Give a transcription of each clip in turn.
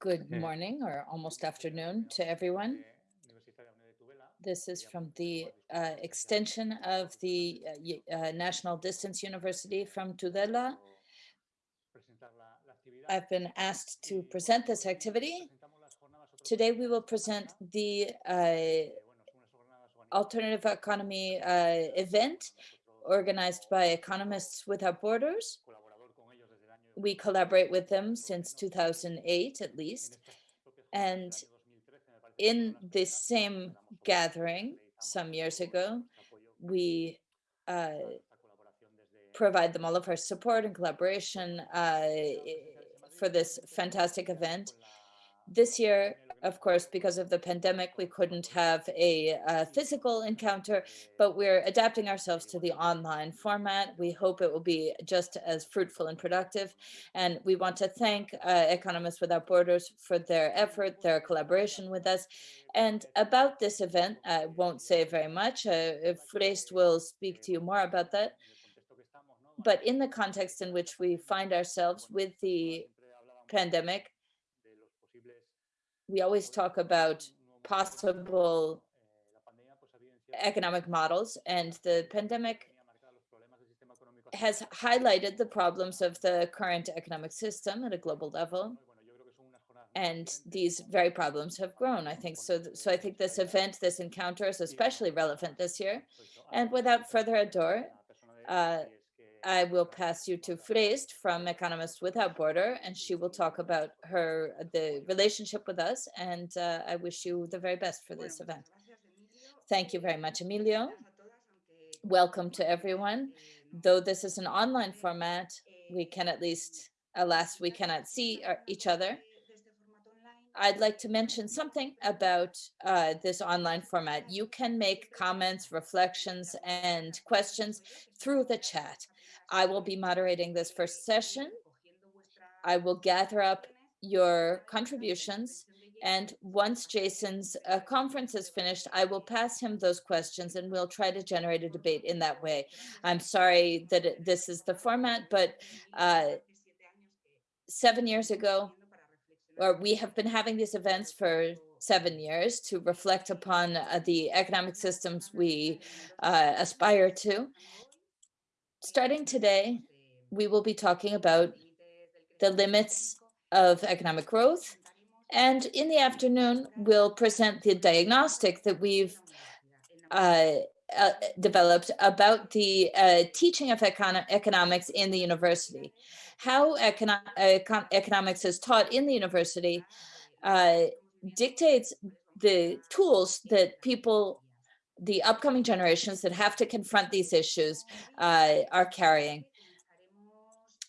Good morning or almost afternoon to everyone. This is from the uh, extension of the uh, uh, National Distance University from Tudela. I've been asked to present this activity. Today we will present the uh, alternative economy uh, event organized by Economists Without Borders. We collaborate with them since 2008 at least. And in this same gathering some years ago, we uh, provide them all of our support and collaboration uh, for this fantastic event. This year, of course, because of the pandemic, we couldn't have a, uh physical encounter, but we're adapting ourselves to the online format. We hope it will be just as fruitful and productive. And we want to thank uh, Economists Without Borders for their effort, their collaboration with us. And about this event, I won't say very much. Uh, Freest will speak to you more about that. But in the context in which we find ourselves with the pandemic, we always talk about possible economic models and the pandemic has highlighted the problems of the current economic system at a global level and these very problems have grown i think. So so i think this event this encounter is especially relevant this year. And without further ado uh, I will pass you to Freest from Economists Without Border, and she will talk about her the relationship with us. And uh, I wish you the very best for this event. Thank you very much, Emilio. Welcome to everyone. Though this is an online format, we can at least, alas, we cannot see our, uh, each other. I'd like to mention something about uh, this online format. You can make comments, reflections, and questions through the chat. I will be moderating this first session. I will gather up your contributions. And once Jason's uh, conference is finished, I will pass him those questions and we'll try to generate a debate in that way. I'm sorry that it, this is the format, but uh, seven years ago, or we have been having these events for seven years to reflect upon uh, the economic systems we uh, aspire to. Starting today, we will be talking about the limits of economic growth. And in the afternoon, we'll present the diagnostic that we've uh, uh, developed about the uh, teaching of econ economics in the university. How econo econ economics is taught in the university uh, dictates the tools that people the upcoming generations that have to confront these issues uh, are carrying.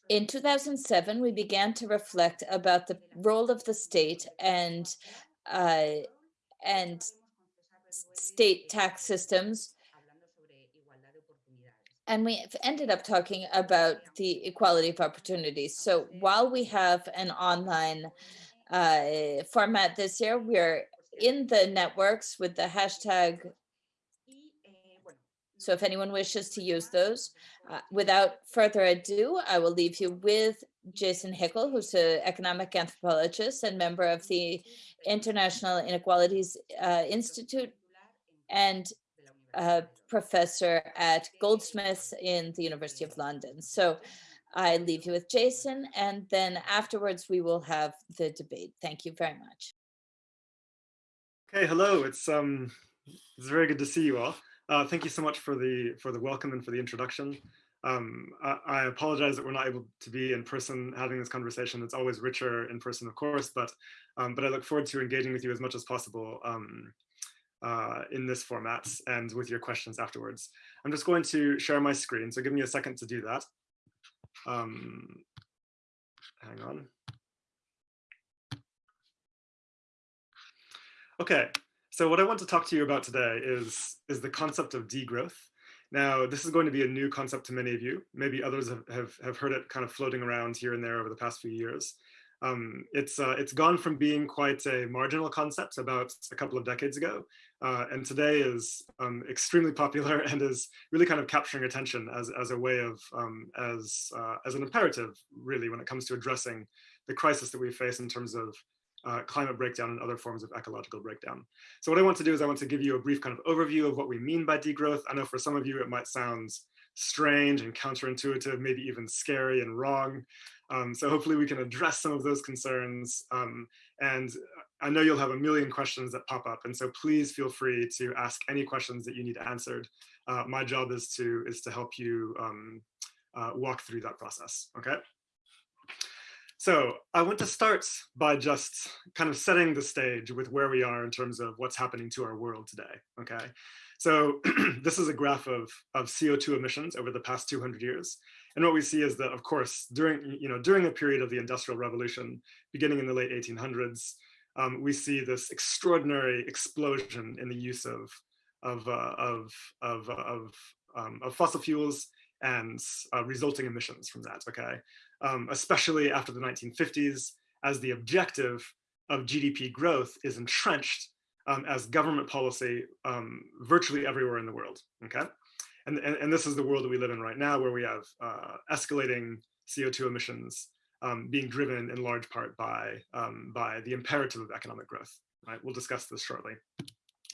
In 2007, we began to reflect about the role of the state and uh, and state tax systems. And we ended up talking about the equality of opportunities. So while we have an online uh, format this year, we're in the networks with the hashtag so if anyone wishes to use those, uh, without further ado, I will leave you with Jason Hickel, who's an economic anthropologist and member of the International Inequalities uh, Institute and a professor at Goldsmiths in the University of London. So I leave you with Jason, and then afterwards we will have the debate. Thank you very much. Okay, hello. It's um, it's very good to see you all. Uh, thank you so much for the for the welcome and for the introduction. Um, I, I, apologize that we're not able to be in person having this conversation. It's always richer in person, of course, but um, but I look forward to engaging with you as much as possible um, uh, in this format and with your questions afterwards. I'm just going to share my screen, so give me a second to do that. Um, hang on. Okay, so what I want to talk to you about today is, is the concept of degrowth. Now, this is going to be a new concept to many of you. Maybe others have, have, have heard it kind of floating around here and there over the past few years. Um, it's, uh, it's gone from being quite a marginal concept about a couple of decades ago, uh, and today is um, extremely popular and is really kind of capturing attention as, as a way of, um, as, uh, as an imperative, really, when it comes to addressing the crisis that we face in terms of uh, climate breakdown and other forms of ecological breakdown. So what I want to do is I want to give you a brief kind of overview of what we mean by degrowth. I know for some of you it might sound strange and counterintuitive, maybe even scary and wrong. Um, so hopefully we can address some of those concerns. Um, and I know you'll have a million questions that pop up. And so please feel free to ask any questions that you need answered. Uh, my job is to, is to help you um, uh, walk through that process, okay? So I want to start by just kind of setting the stage with where we are in terms of what's happening to our world today, okay? So this is a graph of, of CO2 emissions over the past 200 years. And what we see is that, of course, during, you know, during the period of the Industrial Revolution, beginning in the late 1800s, um, we see this extraordinary explosion in the use of, of, uh, of, of, uh, of, um, of, fossil fuels and uh, resulting emissions from that, okay? Um, especially after the 1950s, as the objective of GDP growth is entrenched um, as government policy um, virtually everywhere in the world, okay? And, and, and, this is the world that we live in right now, where we have uh, escalating CO2 emissions um, being driven in large part by, um, by the imperative of economic growth, right? We'll discuss this shortly.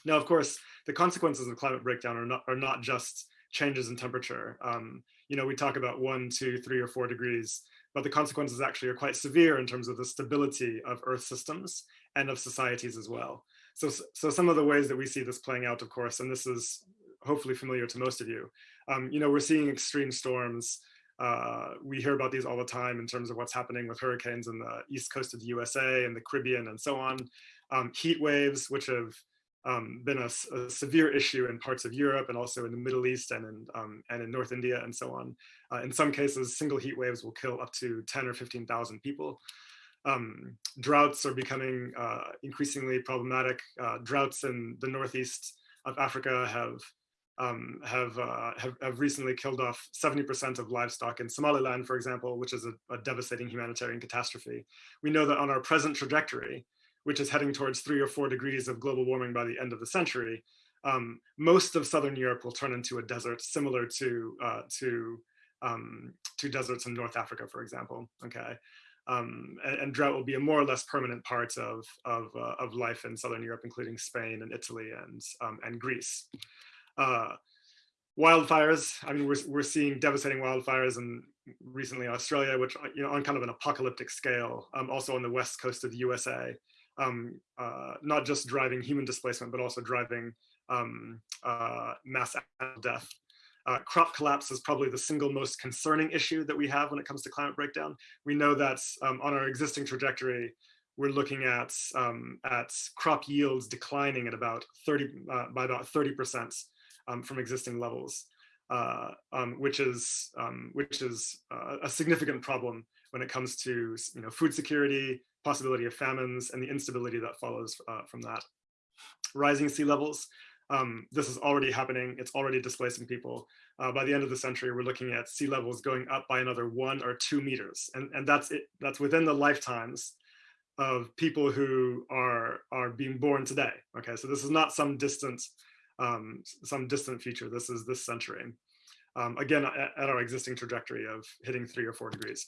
Now, of course, the consequences of climate breakdown are not, are not just changes in temperature. Um, you know, we talk about one, two, three, or four degrees, but the consequences actually are quite severe in terms of the stability of Earth systems and of societies as well. So, so some of the ways that we see this playing out, of course, and this is hopefully familiar to most of you, um, you know, we're seeing extreme storms. Uh, we hear about these all the time in terms of what's happening with hurricanes in the east coast of the USA and the Caribbean and so on. Um, heat waves, which have um, been a, a, severe issue in parts of Europe and also in the Middle East and in, um, and in North India and so on. Uh, in some cases, single heat waves will kill up to 10 or 15,000 people. Um, droughts are becoming uh, increasingly problematic. Uh, droughts in the northeast of Africa have um, have, uh, have, have recently killed off 70% of livestock in Somaliland, for example, which is a, a, devastating humanitarian catastrophe. We know that on our present trajectory, which is heading towards three or four degrees of global warming by the end of the century, um, most of Southern Europe will turn into a desert similar to, uh, to, um, to deserts in North Africa, for example, okay? Um, and, and, drought will be a more or less permanent part of, of, uh, of life in Southern Europe, including Spain and Italy and, um, and Greece. Uh, wildfires, I mean, we're, we're seeing devastating wildfires in recently Australia, which, you know, on kind of an apocalyptic scale, um, also on the west coast of the USA, um, uh, not just driving human displacement, but also driving um, uh, mass death. Uh, crop collapse is probably the single most concerning issue that we have when it comes to climate breakdown. We know that um, on our existing trajectory, we're looking at um, at crop yields declining at about 30 uh, by about 30 percent um, from existing levels, uh, um, which is um, which is uh, a significant problem when it comes to you know food security, possibility of famines, and the instability that follows uh, from that. Rising sea levels. Um, this is already happening. It's already displacing people. Uh, by the end of the century, we're looking at sea levels going up by another one or two meters, and and that's it. That's within the lifetimes of people who are are being born today. Okay, so this is not some distant um, some distant future. This is this century. Um, again, at, at, our existing trajectory of hitting three or four degrees.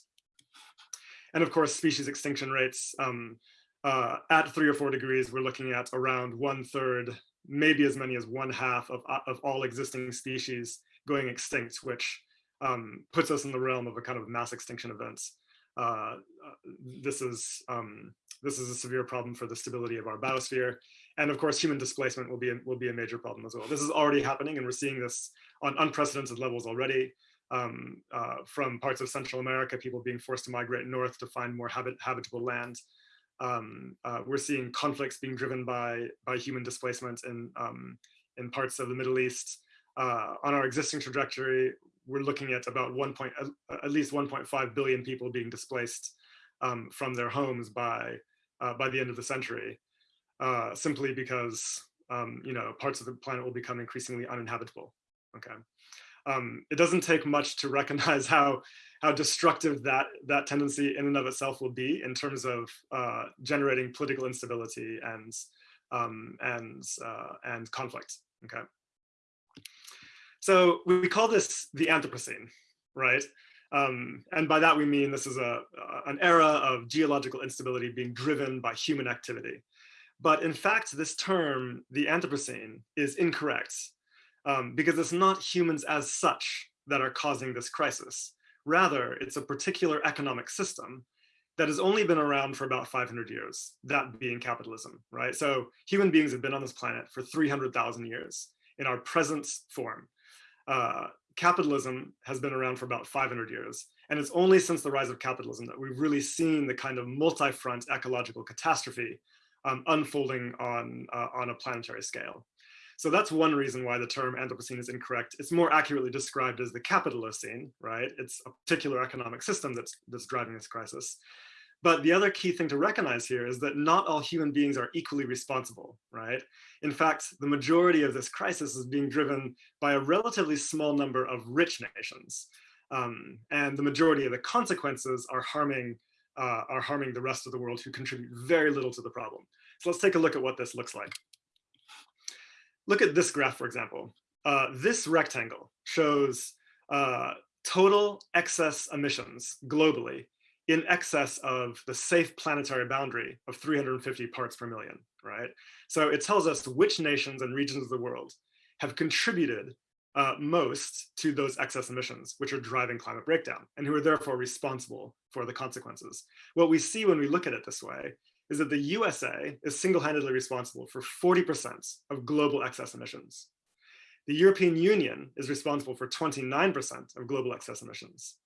And of course, species extinction rates um, uh, at three or four degrees, we're looking at around one third, maybe as many as one half of, uh, of all existing species going extinct, which um, puts us in the realm of a kind of mass extinction events. Uh, uh, this is um, this is a severe problem for the stability of our biosphere. And of course, human displacement will be, a, will be a major problem as well. This is already happening and we're seeing this on unprecedented levels already. Um, uh, from parts of Central America, people being forced to migrate north to find more habit, habitable land. Um, uh, we're seeing conflicts being driven by, by human displacement in, um, in parts of the Middle East. Uh, on our existing trajectory, we're looking at about one point, at least 1.5 billion people being displaced um, from their homes by uh, by the end of the century, uh, simply because um, you know parts of the planet will become increasingly uninhabitable. Okay, um, it doesn't take much to recognize how how destructive that that tendency in and of itself will be in terms of uh, generating political instability and um, and uh, and conflict. Okay, so we call this the Anthropocene, right? Um, and by that we mean this is a, an era of geological instability being driven by human activity. But in fact, this term, the Anthropocene, is incorrect um, because it's not humans as such that are causing this crisis. Rather, it's a particular economic system that has only been around for about 500 years, that being capitalism, right? So human beings have been on this planet for 300,000 years in our present form. Uh, capitalism has been around for about 500 years. And it's only since the rise of capitalism that we've really seen the kind of multi-front ecological catastrophe um, unfolding on, uh, on a planetary scale. So that's one reason why the term Anthropocene is incorrect. It's more accurately described as the Capitalocene, right? It's a particular economic system that's, that's driving this crisis. But the other key thing to recognize here is that not all human beings are equally responsible, right? In fact, the majority of this crisis is being driven by a relatively small number of rich nations. Um, and the majority of the consequences are harming uh, are harming the rest of the world who contribute very little to the problem. So let's take a look at what this looks like. Look at this graph, for example. Uh, this rectangle shows uh, total excess emissions globally in excess of the safe planetary boundary of 350 parts per million, right? So it tells us which nations and regions of the world have contributed uh, most to those excess emissions, which are driving climate breakdown and who are therefore responsible for the consequences. What we see when we look at it this way is that the USA is single-handedly responsible for 40% of global excess emissions. The European Union is responsible for 29% of global excess emissions.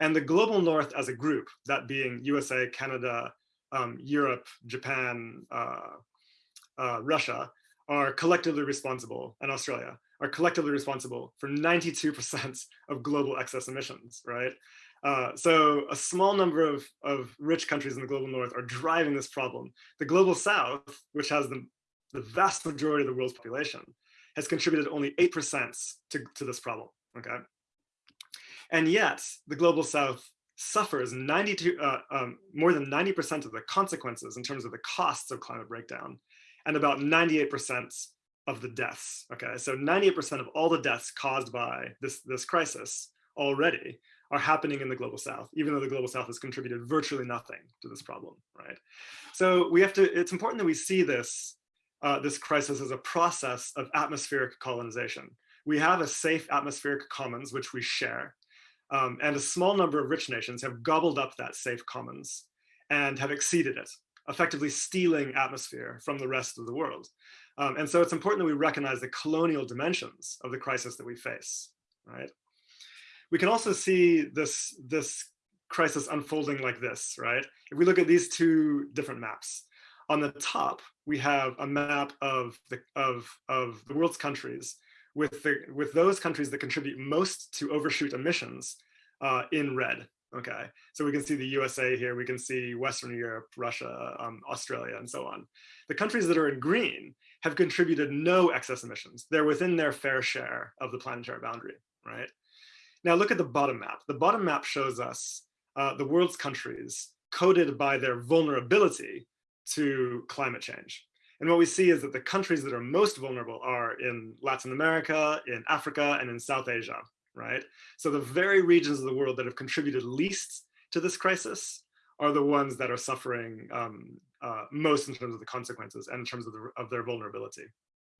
And the global north as a group, that being USA, Canada, um, Europe, Japan, uh, uh, Russia, are collectively responsible, and Australia, are collectively responsible for 92% of global excess emissions, right? Uh, so a small number of, of rich countries in the global north are driving this problem. The global south, which has the, the vast majority of the world's population, has contributed only 8% to, to this problem, okay? And yet the global south suffers 92, uh, um, more than 90% of the consequences in terms of the costs of climate breakdown and about 98% of the deaths. Okay, so 98% of all the deaths caused by this, this crisis already are happening in the global south, even though the global south has contributed virtually nothing to this problem, right? So we have to, it's important that we see this, uh, this crisis as a process of atmospheric colonization. We have a safe atmospheric commons, which we share, um, and a small number of rich nations have gobbled up that safe commons and have exceeded it, effectively stealing atmosphere from the rest of the world. Um, and so it's important that we recognize the colonial dimensions of the crisis that we face, right? We can also see this, this crisis unfolding like this, right? If we look at these two different maps, on the top, we have a map of the, of, of the world's countries with, the, with those countries that contribute most to overshoot emissions uh, in red. Okay, so we can see the USA here, we can see Western Europe, Russia, um, Australia, and so on. The countries that are in green have contributed no excess emissions. They're within their fair share of the planetary boundary, right? Now look at the bottom map. The bottom map shows us uh, the world's countries coded by their vulnerability to climate change. And what we see is that the countries that are most vulnerable are in Latin America, in Africa, and in South Asia, right? So the very regions of the world that have contributed least to this crisis are the ones that are suffering um, uh, most in terms of the consequences and in terms of, the, of their vulnerability,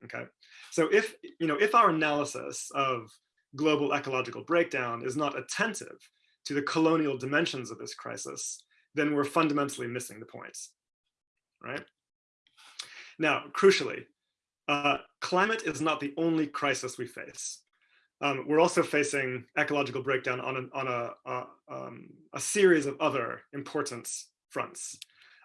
okay? So if, you know, if our analysis of global ecological breakdown is not attentive to the colonial dimensions of this crisis, then we're fundamentally missing the point, right? Now, crucially, uh, climate is not the only crisis we face. Um, we're also facing ecological breakdown on, an, on a, a, um, a, series of other important fronts.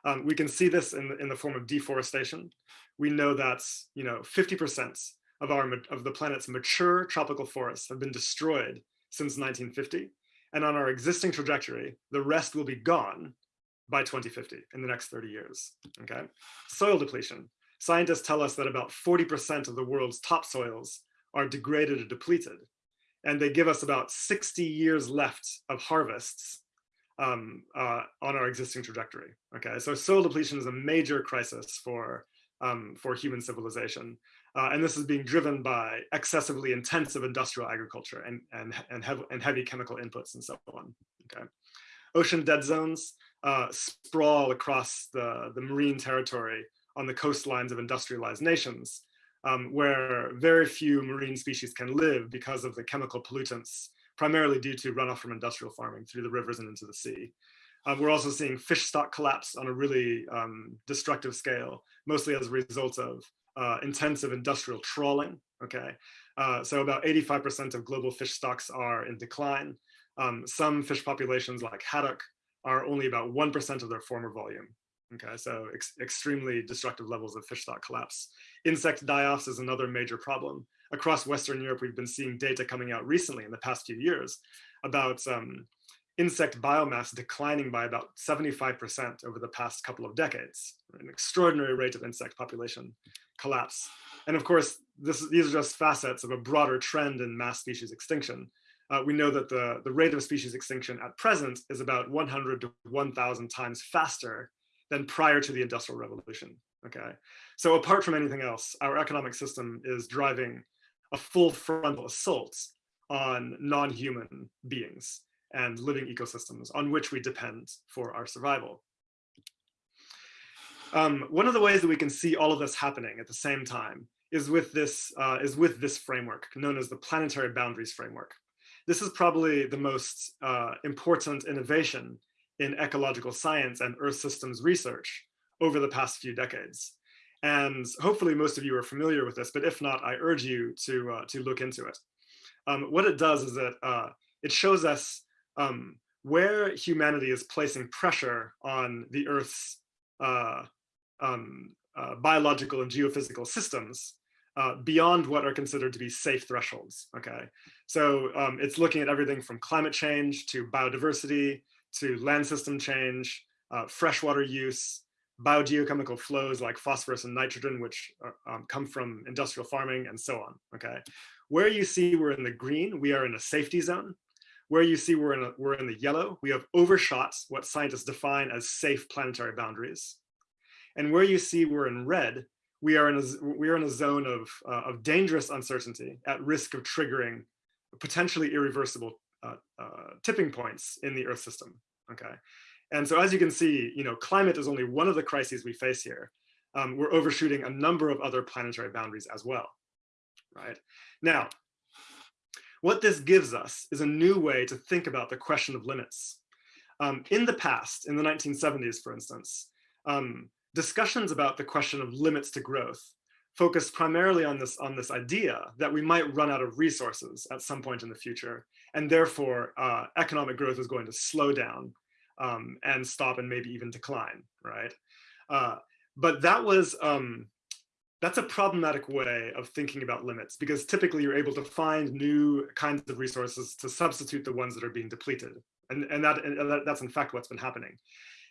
Um, we can see this in the, in the form of deforestation. We know that you know 50% of, our, of the planet's mature tropical forests have been destroyed since 1950. And on our existing trajectory, the rest will be gone by 2050 in the next 30 years, okay? Soil depletion. Scientists tell us that about 40% of the world's topsoils are degraded or depleted. And they give us about 60 years left of harvests um, uh, on our existing trajectory. Okay, so soil depletion is a major crisis for, um, for human civilization. Uh, and this is being driven by excessively intensive industrial agriculture and, and, and, hev and heavy chemical inputs and so on. okay? Ocean dead zones uh, sprawl across the, the marine territory on the coastlines of industrialized nations, um, where very few marine species can live because of the chemical pollutants, primarily due to runoff from industrial farming through the rivers and into the sea. Um, we're also seeing fish stock collapse on a really um, destructive scale, mostly as a result of uh, intensive industrial trawling, okay? Uh, so about 85% of global fish stocks are in decline. Um, some fish populations like haddock are only about 1% of their former volume. Okay, so ex extremely destructive levels of fish stock collapse. Insect die-offs is another major problem. Across Western Europe, we've been seeing data coming out recently in the past few years about um, insect biomass declining by about 75% over the past couple of decades, an extraordinary rate of insect population collapse. And of course, this, these are just facets of a broader trend in mass species extinction. Uh, we know that the, the rate of species extinction at present is about 100 to 1000 times faster than prior to the industrial revolution, okay? So apart from anything else, our economic system is driving a full frontal assault on non-human beings and living ecosystems on which we depend for our survival. Um, one of the ways that we can see all of this happening at the same time is with this uh, is with this framework known as the planetary boundaries framework. This is probably the most uh, important innovation in ecological science and Earth systems research over the past few decades. And hopefully most of you are familiar with this, but if not, I urge you to, uh, to look into it. Um, what it does is that uh, it shows us um, where humanity is placing pressure on the Earth's uh, um, uh, biological and geophysical systems uh, beyond what are considered to be safe thresholds, okay? So um, it's looking at everything from climate change to biodiversity, to land system change, uh, freshwater use, biogeochemical flows like phosphorus and nitrogen, which are, um, come from industrial farming and so on, okay? Where you see we're in the green, we are in a safety zone. Where you see we're in, a, we're in the yellow, we have overshot what scientists define as safe planetary boundaries. And where you see we're in red, we are in a, we are in a zone of, uh, of dangerous uncertainty at risk of triggering potentially irreversible uh, uh, tipping points in the Earth system, okay? And so as you can see, you know, climate is only one of the crises we face here. Um, we're overshooting a number of other planetary boundaries as well, right? Now, what this gives us is a new way to think about the question of limits. Um, in the past, in the 1970s, for instance, um, discussions about the question of limits to growth focused primarily on this, on this idea that we might run out of resources at some point in the future, and therefore uh, economic growth is going to slow down um, and stop and maybe even decline, right? Uh, but that was, um, that's a problematic way of thinking about limits because typically you're able to find new kinds of resources to substitute the ones that are being depleted. And, and, that, and that, that's in fact what's been happening.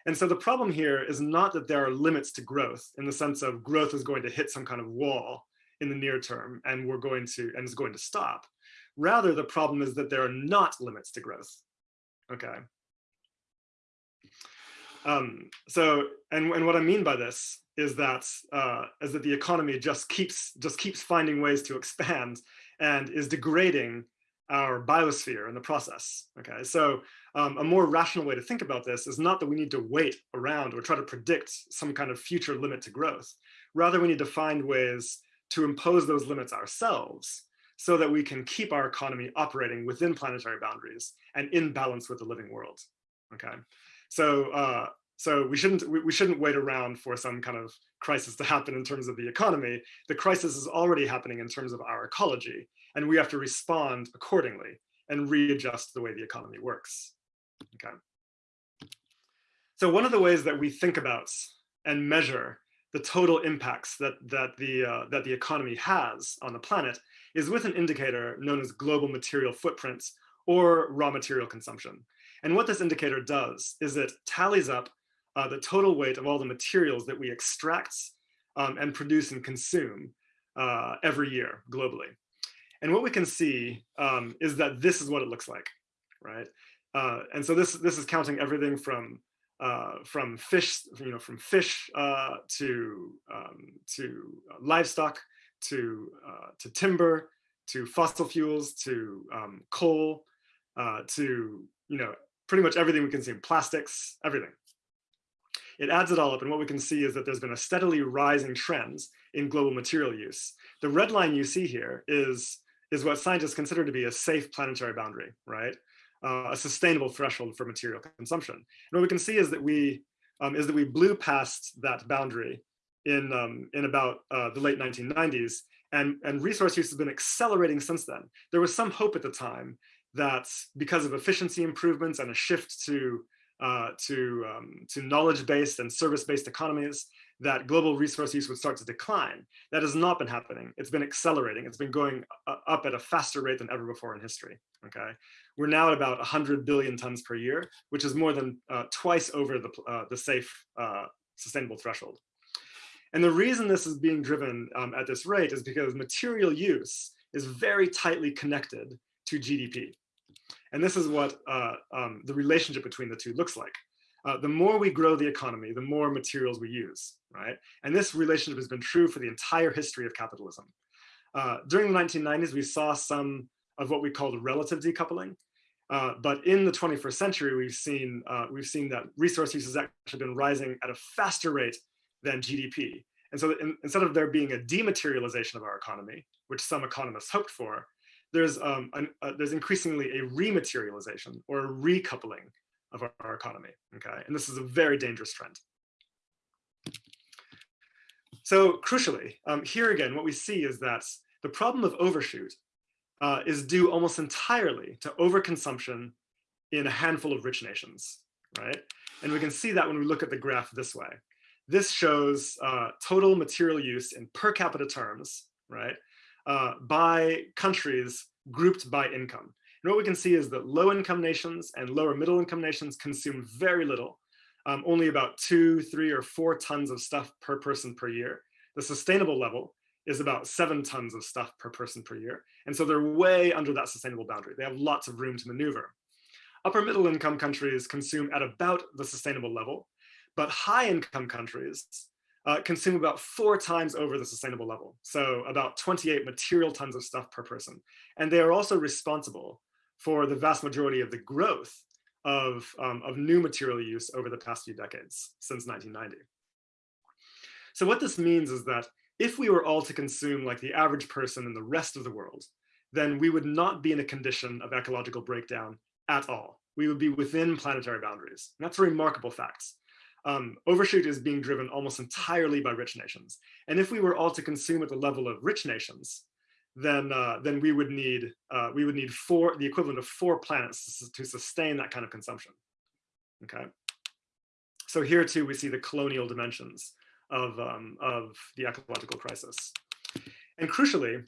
And so the problem here is not that there are limits to growth in the sense of growth is going to hit some kind of wall in the near term and we're going to, and is going to stop. Rather, the problem is that there are not limits to growth. Okay. Um, so, and, and what I mean by this is that uh, is that the economy just keeps just keeps finding ways to expand and is degrading our biosphere in the process. Okay, so um, a more rational way to think about this is not that we need to wait around or try to predict some kind of future limit to growth. Rather, we need to find ways to impose those limits ourselves so that we can keep our economy operating within planetary boundaries and in balance with the living world. Okay, so uh, so we shouldn't we, we shouldn't wait around for some kind of crisis to happen in terms of the economy. The crisis is already happening in terms of our ecology, and we have to respond accordingly and readjust the way the economy works. Okay. So one of the ways that we think about and measure the total impacts that that the uh, that the economy has on the planet is with an indicator known as global material footprints or raw material consumption. And what this indicator does is it tallies up uh, the total weight of all the materials that we extract um, and produce and consume uh, every year globally. And what we can see um, is that this is what it looks like, right? Uh, and so this this is counting everything from uh, from fish, you know, from fish uh, to um, to livestock, to uh, to timber, to fossil fuels, to um, coal, uh, to you know pretty much everything we consume, plastics, everything. It adds it all up and what we can see is that there's been a steadily rising trends in global material use. The red line you see here is, is what scientists consider to be a safe planetary boundary, right? Uh, a sustainable threshold for material consumption. And what we can see is that we um, is that we blew past that boundary in um, in about uh, the late 1990s, and and resource use has been accelerating since then. There was some hope at the time that because of efficiency improvements and a shift to uh, to, um, to knowledge-based and service-based economies, that global resource use would start to decline. That has not been happening. It's been accelerating. It's been going up at a faster rate than ever before in history, okay? We're now at about 100 billion tons per year, which is more than uh, twice over the, uh, the safe uh, sustainable threshold. And the reason this is being driven um, at this rate is because material use is very tightly connected to GDP. And this is what uh, um, the relationship between the two looks like. Uh, the more we grow the economy, the more materials we use, right? And this relationship has been true for the entire history of capitalism. Uh, during the 1990s, we saw some of what we called relative decoupling. Uh, but in the 21st century, we've seen, uh, we've seen that resource use has actually been rising at a faster rate than GDP. And so in, instead of there being a dematerialization of our economy, which some economists hoped for, there's, um, an, uh, there's increasingly a rematerialization or a recoupling of our, our, economy, okay? And this is a very dangerous trend. So crucially, um, here again, what we see is that the problem of overshoot uh, is due almost entirely to overconsumption in a handful of rich nations, right? And we can see that when we look at the graph this way. This shows uh, total material use in per capita terms, right? uh, by countries grouped by income. And what we can see is that low income nations and lower middle income nations consume very little, um, only about two, three, or four tons of stuff per person per year. The sustainable level is about seven tons of stuff per person per year. And so they're way under that sustainable boundary. They have lots of room to maneuver. Upper middle income countries consume at about the sustainable level, but high income countries uh, consume about four times over the sustainable level. So about 28 material tons of stuff per person. And they are also responsible for the vast majority of the growth of, um, of new material use over the past few decades, since 1990. So what this means is that if we were all to consume like the average person in the rest of the world, then we would not be in a condition of ecological breakdown at all. We would be within planetary boundaries. And that's a remarkable fact um, overshoot is being driven almost entirely by rich nations. And if we were all to consume at the level of rich nations, then uh, then we would need uh, we would need four the equivalent of four planets to sustain that kind of consumption. Okay. So here too we see the colonial dimensions of um, of the ecological crisis. And crucially,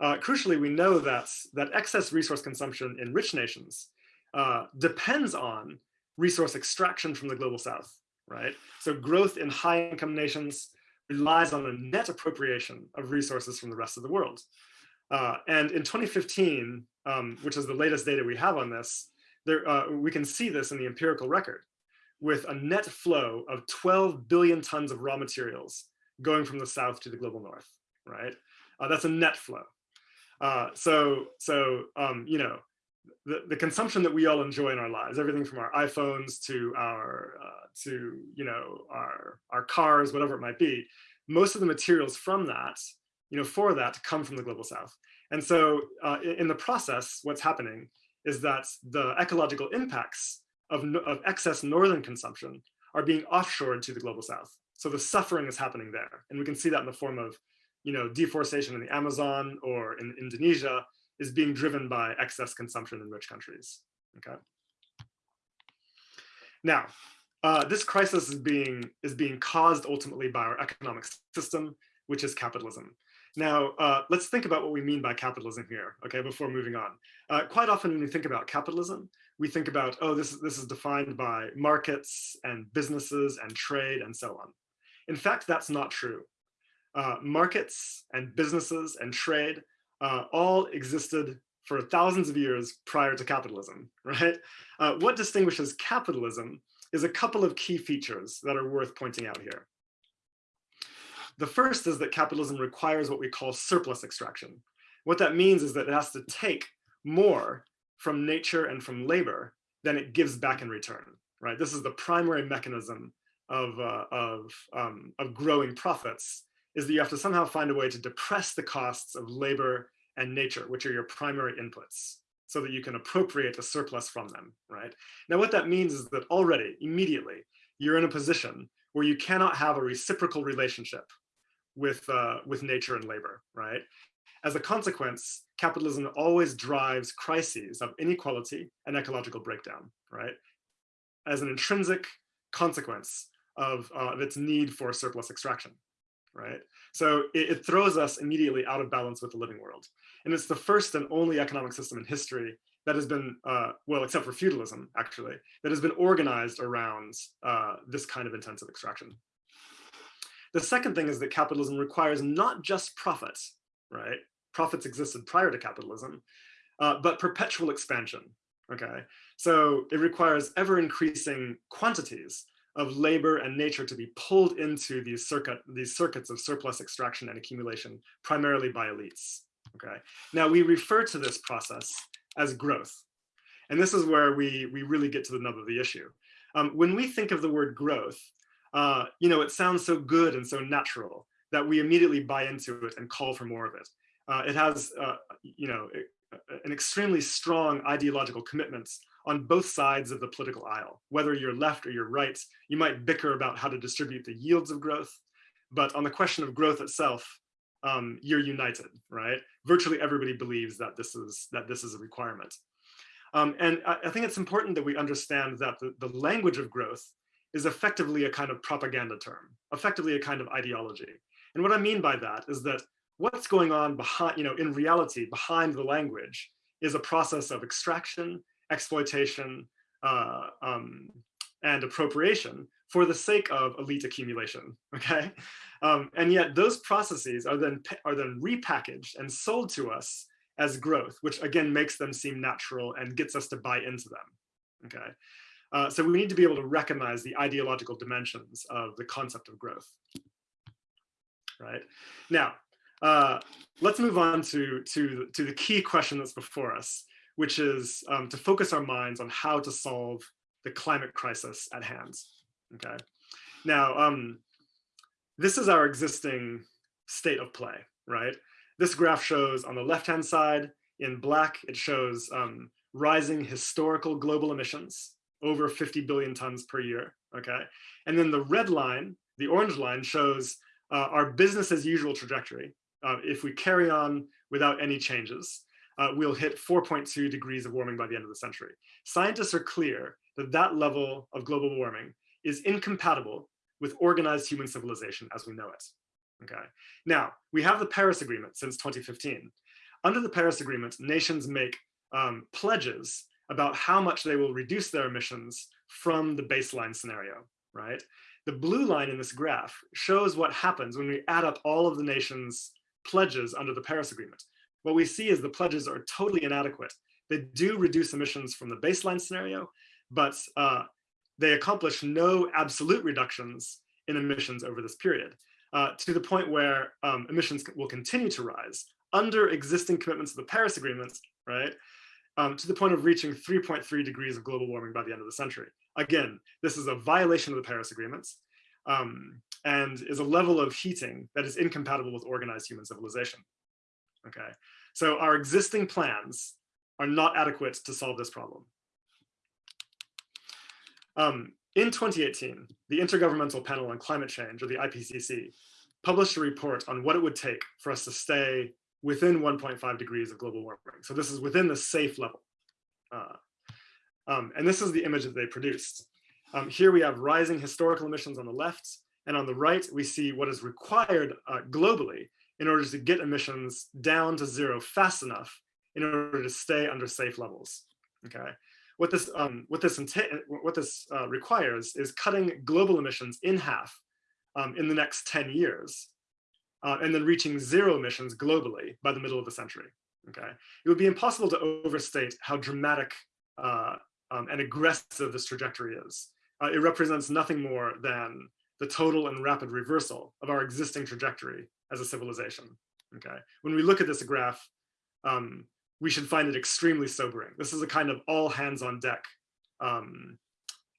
uh, crucially, we know that that excess resource consumption in rich nations uh, depends on resource extraction from the global south right? So growth in high income nations relies on a net appropriation of resources from the rest of the world. Uh, and in 2015, um, which is the latest data we have on this, there, uh, we can see this in the empirical record with a net flow of 12 billion tons of raw materials going from the south to the global north, right? Uh, that's a net flow. Uh, so, so um, you know, the, the consumption that we all enjoy in our lives, everything from our iPhones to our, uh, to, you know, our, our cars, whatever it might be, most of the materials from that, you know, for that come from the global south. And so uh, in the process, what's happening is that the ecological impacts of, of excess northern consumption are being offshored to the global south. So the suffering is happening there. And we can see that in the form of, you know, deforestation in the Amazon or in Indonesia, is being driven by excess consumption in rich countries. Okay. Now, uh, this crisis is being is being caused ultimately by our economic system, which is capitalism. Now, uh, let's think about what we mean by capitalism here, okay, before moving on. Uh, quite often when we think about capitalism, we think about, oh, this, this is defined by markets and businesses and trade and so on. In fact, that's not true. Uh, markets and businesses and trade uh, all existed for thousands of years prior to capitalism, right? Uh, what distinguishes capitalism is a couple of key features that are worth pointing out here. The first is that capitalism requires what we call surplus extraction. What that means is that it has to take more from nature and from labor than it gives back in return, right? This is the primary mechanism of, uh, of, um, of growing profits is that you have to somehow find a way to depress the costs of labor and nature, which are your primary inputs, so that you can appropriate a surplus from them, right? Now, what that means is that already, immediately, you're in a position where you cannot have a reciprocal relationship with, uh, with nature and labor, right? As a consequence, capitalism always drives crises of inequality and ecological breakdown, right? As an intrinsic consequence of, uh, of its need for surplus extraction, right? So it, it, throws us immediately out of balance with the living world. And it's the first and only economic system in history that has been, uh, well, except for feudalism, actually, that has been organized around uh, this kind of intensive extraction. The second thing is that capitalism requires not just profits, right? Profits existed prior to capitalism, uh, but perpetual expansion, okay? So it requires ever increasing quantities of labor and nature to be pulled into these circuit these circuits of surplus extraction and accumulation primarily by elites okay? Now we refer to this process as growth and this is where we we really get to the nub of the issue. Um, when we think of the word growth uh, you know it sounds so good and so natural that we immediately buy into it and call for more of it. Uh, it has uh, you know an extremely strong ideological commitments on both sides of the political aisle. Whether you're left or you're right, you might bicker about how to distribute the yields of growth, but on the question of growth itself, um, you're united, right? Virtually everybody believes that this is that this is a requirement. Um, and I, I, think it's important that we understand that the, the language of growth is effectively a kind of propaganda term, effectively a kind of ideology. And what I mean by that is that what's going on behind, you know, in reality, behind the language is a process of extraction exploitation, uh, um, and appropriation for the sake of elite accumulation, okay? Um, and yet those processes are then, are then repackaged and sold to us as growth, which again makes them seem natural and gets us to buy into them, okay? Uh, so we need to be able to recognize the ideological dimensions of the concept of growth, right? Now, uh, let's move on to, to, to the key question that's before us, which is um, to focus our minds on how to solve the climate crisis at hand. Okay. Now, um, this is our existing state of play, right? This graph shows on the left-hand side in black, it shows um, rising historical global emissions over 50 billion tons per year, okay? And then the red line, the orange line shows uh, our business as usual trajectory. Uh, if we carry on without any changes, uh, we'll hit 4.2 degrees of warming by the end of the century. Scientists are clear that that level of global warming is incompatible with organized human civilization as we know it. Okay. Now, we have the Paris Agreement since 2015. Under the Paris Agreement, nations make um, pledges about how much they will reduce their emissions from the baseline scenario, right? The blue line in this graph shows what happens when we add up all of the nations' pledges under the Paris Agreement what we see is the pledges are totally inadequate. They do reduce emissions from the baseline scenario, but uh, they accomplish no absolute reductions in emissions over this period, uh, to the point where um, emissions will continue to rise under existing commitments of the Paris Agreement, right? Um, to the point of reaching 3.3 degrees of global warming by the end of the century. Again, this is a violation of the Paris Agreements um, and is a level of heating that is incompatible with organized human civilization okay? So our existing plans are not adequate to solve this problem. Um, in 2018, the Intergovernmental Panel on Climate Change, or the IPCC, published a report on what it would take for us to stay within 1.5 degrees of global warming. So this is within the safe level. Uh, um, and this is the image that they produced. Um, here we have rising historical emissions on the left, and on the right, we see what is required uh, globally in order to get emissions down to zero fast enough in order to stay under safe levels. Okay. What this um, what this what this uh, requires is cutting global emissions in half um, in the next 10 years, uh, and then reaching zero emissions globally by the middle of the century. Okay, it would be impossible to overstate how dramatic uh, um, and aggressive this trajectory is. Uh, it represents nothing more than the total and rapid reversal of our existing trajectory as a civilization. Okay, when we look at this graph, um, we should find it extremely sobering. This is a kind of all hands on deck um,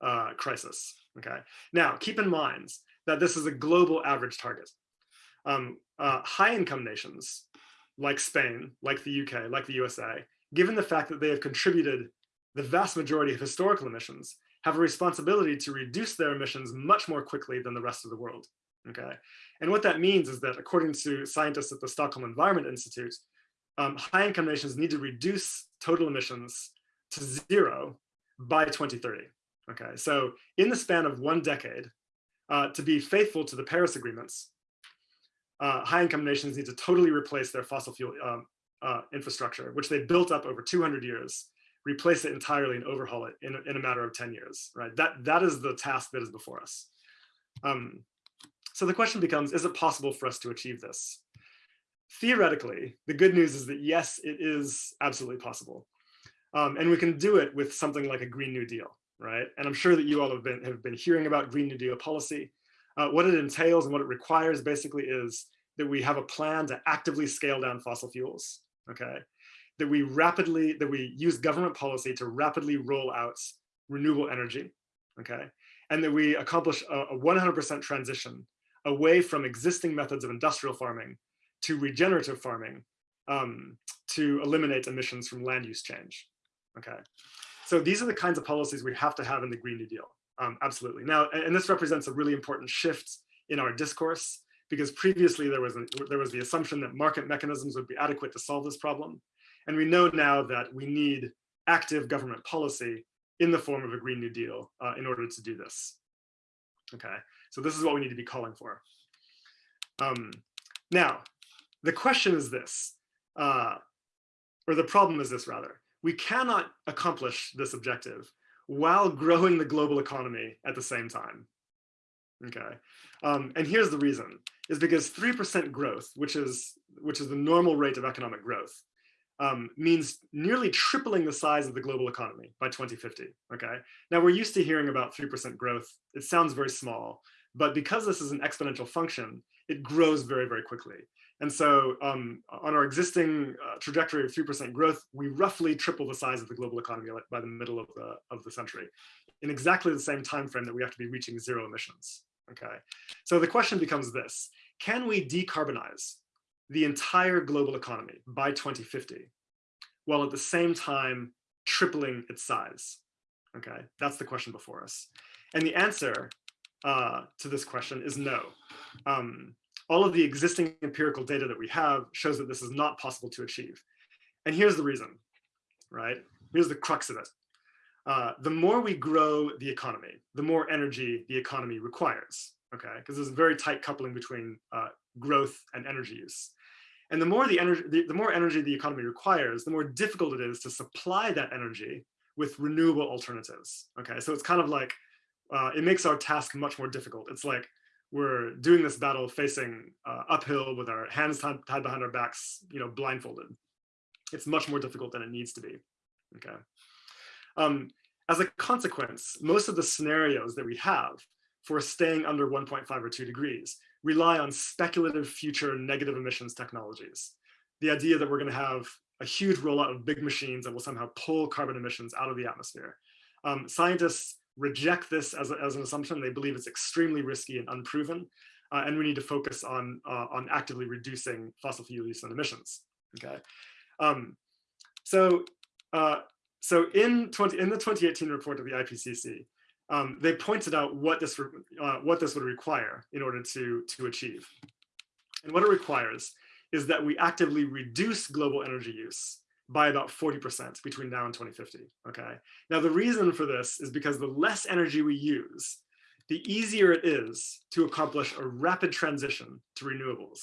uh, crisis. Okay. Now, keep in mind that this is a global average target. Um, uh, high income nations like Spain, like the UK, like the USA, given the fact that they have contributed the vast majority of historical emissions, have a responsibility to reduce their emissions much more quickly than the rest of the world. Okay. And what that means is that according to scientists at the Stockholm Environment Institute, um, high income nations need to reduce total emissions to zero by 2030. Okay, so in the span of one decade, uh, to be faithful to the Paris agreements, uh, high income nations need to totally replace their fossil fuel um, uh, infrastructure, which they built up over 200 years, replace it entirely and overhaul it in, in a matter of 10 years, right? That, that is the task that is before us. Um, so the question becomes, is it possible for us to achieve this? Theoretically, the good news is that yes, it is absolutely possible. Um, and we can do it with something like a Green New Deal, right? And I'm sure that you all have been, have been hearing about Green New Deal policy. Uh, what it entails and what it requires basically is that we have a plan to actively scale down fossil fuels, okay? That we rapidly, that we use government policy to rapidly roll out renewable energy, okay? And that we accomplish a 100% transition away from existing methods of industrial farming to regenerative farming um, to eliminate emissions from land use change. Okay, so these are the kinds of policies we have to have in the Green New Deal. Um, absolutely. Now, and this represents a really important shift in our discourse because previously there was, a, there was the assumption that market mechanisms would be adequate to solve this problem. And we know now that we need active government policy in the form of a Green New Deal uh, in order to do this. Okay, so this is what we need to be calling for. Um, now, the question is this, uh, or the problem is this rather, we cannot accomplish this objective while growing the global economy at the same time. Okay, um, and here's the reason, is because 3% growth, which is, which is the normal rate of economic growth, um, means nearly tripling the size of the global economy by 2050, okay? Now we're used to hearing about 3% growth. It sounds very small, but because this is an exponential function, it grows very, very quickly. And so um, on our existing uh, trajectory of 3% growth, we roughly triple the size of the global economy by the middle of the, of the century in exactly the same time frame that we have to be reaching zero emissions. Okay, so the question becomes this, can we decarbonize the entire global economy by 2050 while at the same time tripling its size? Okay, that's the question before us. And the answer uh, to this question is no. Um, all of the existing empirical data that we have shows that this is not possible to achieve. And here's the reason, right? Here's the crux of it. Uh, the more we grow the economy, the more energy the economy requires, okay? Because there's a very tight coupling between uh, growth and energy use. And the more the energy, the, the more energy the economy requires, the more difficult it is to supply that energy with renewable alternatives, okay? So it's kind of like, uh, it makes our task much more difficult. It's like, we're doing this battle facing uh, uphill with our hands tied, behind our backs, you know, blindfolded. It's much more difficult than it needs to be, okay? Um, as a consequence, most of the scenarios that we have for staying under 1.5 or 2 degrees rely on speculative future negative emissions technologies. The idea that we're going to have a huge rollout of big machines that will somehow pull carbon emissions out of the atmosphere. Um, scientists reject this as, a, as an assumption. They believe it's extremely risky and unproven, uh, and we need to focus on, uh, on actively reducing fossil fuel use and emissions, okay? Um, so, uh, so in, 20, in the 2018 report of the IPCC, um, they pointed out what this, uh, what this would require in order to, to achieve. And what it requires is that we actively reduce global energy use by about 40% between now and 2050, okay? Now the reason for this is because the less energy we use, the easier it is to accomplish a rapid transition to renewables.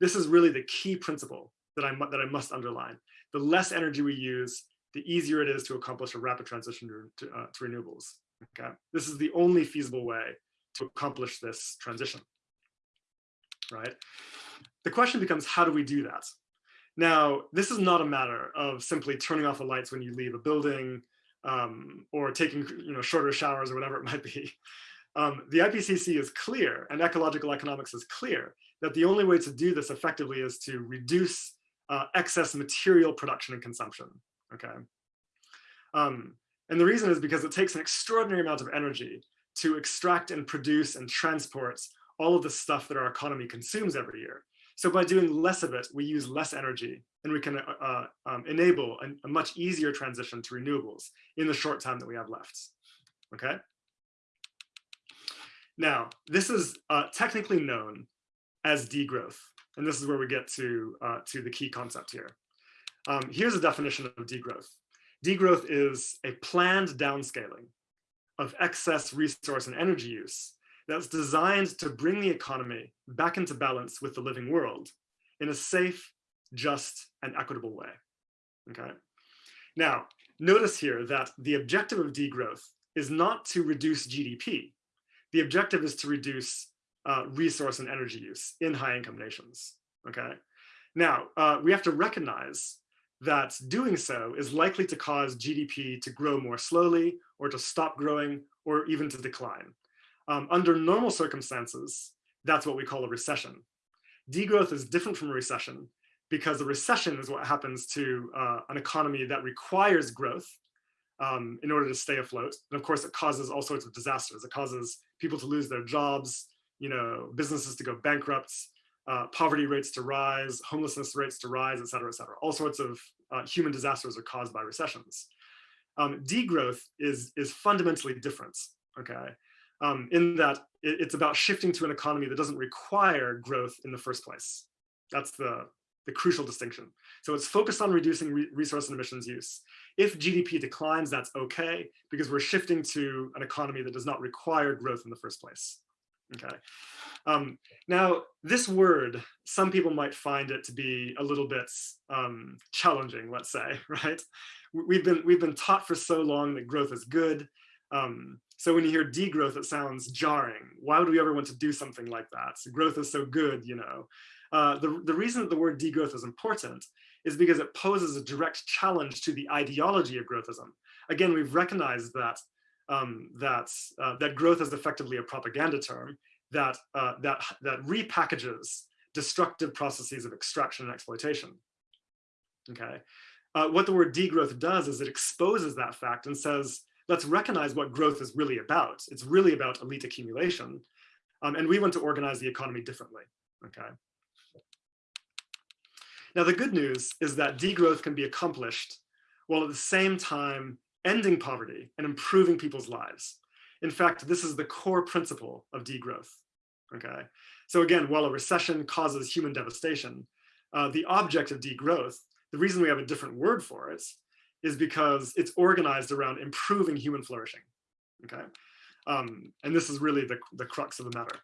This is really the key principle that I, that I must underline. The less energy we use, the easier it is to accomplish a rapid transition to, uh, to renewables, okay? This is the only feasible way to accomplish this transition, right? The question becomes, how do we do that? Now, this is not a matter of simply turning off the lights when you leave a building um, or taking you know, shorter showers or whatever it might be. Um, the IPCC is clear and ecological economics is clear that the only way to do this effectively is to reduce uh, excess material production and consumption, okay? Um, And the reason is because it takes an extraordinary amount of energy to extract and produce and transport all of the stuff that our economy consumes every year. So by doing less of it, we use less energy and we can uh, uh, um, enable a, a, much easier transition to renewables in the short time that we have left, okay? Now, this is uh, technically known as degrowth, and this is where we get to, uh, to the key concept here. Um, here's a definition of degrowth. Degrowth is a planned downscaling of excess resource and energy use that's designed to bring the economy back into balance with the living world in a safe, just, and equitable way, okay? Now, notice here that the objective of degrowth is not to reduce GDP. The objective is to reduce uh, resource and energy use in high income nations, okay? Now, uh, we have to recognize that doing so is likely to cause GDP to grow more slowly or to stop growing or even to decline. Um, under normal circumstances, that's what we call a recession. Degrowth is different from a recession because a recession is what happens to uh, an economy that requires growth um, in order to stay afloat. And of course, it causes all sorts of disasters. It causes people to lose their jobs, you know, businesses to go bankrupt, uh, poverty rates to rise, homelessness rates to rise, et cetera, et cetera. All sorts of uh, human disasters are caused by recessions. Um, degrowth is, is fundamentally different, okay? Um, in that it, it's about shifting to an economy that doesn't require growth in the first place. That's the, the crucial distinction. So it's focused on reducing re resource and emissions use. If GDP declines, that's okay, because we're shifting to an economy that does not require growth in the first place. Okay. Um, now, this word, some people might find it to be a little bit um, challenging, let's say, right? We've been, we've been taught for so long that growth is good. Um, so when you hear degrowth, it sounds jarring. Why would we ever want to do something like that? So growth is so good, you know. Uh, the, the reason that the word degrowth is important is because it poses a direct challenge to the ideology of growthism. Again, we've recognized that um, that uh, that growth is effectively a propaganda term that uh, that that repackages destructive processes of extraction and exploitation. Okay, uh, what the word degrowth does is it exposes that fact and says, let's recognize what growth is really about. It's really about elite accumulation, um, and we want to organize the economy differently. Okay. Now the good news is that degrowth can be accomplished while at the same time ending poverty and improving people's lives. In fact, this is the core principle of degrowth, okay? So again, while a recession causes human devastation, uh, the object of degrowth, the reason we have a different word for it is because it's organized around improving human flourishing, okay? Um, and this is really the, the crux of the matter.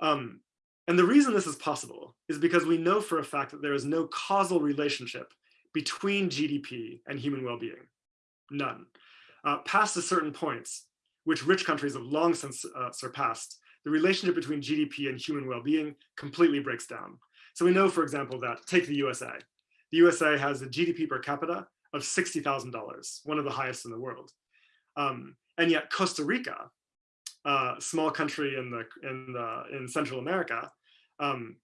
Um, and the reason this is possible is because we know for a fact that there is no causal relationship between GDP and human well-being none. Uh, past a certain points, which rich countries have long since uh, surpassed, the relationship between GDP and human well-being completely breaks down. So we know, for example, that take the USA. The USA has a GDP per capita of $60,000, one of the highest in the world. Um, and yet Costa Rica, a small country in the in the in Central America, um,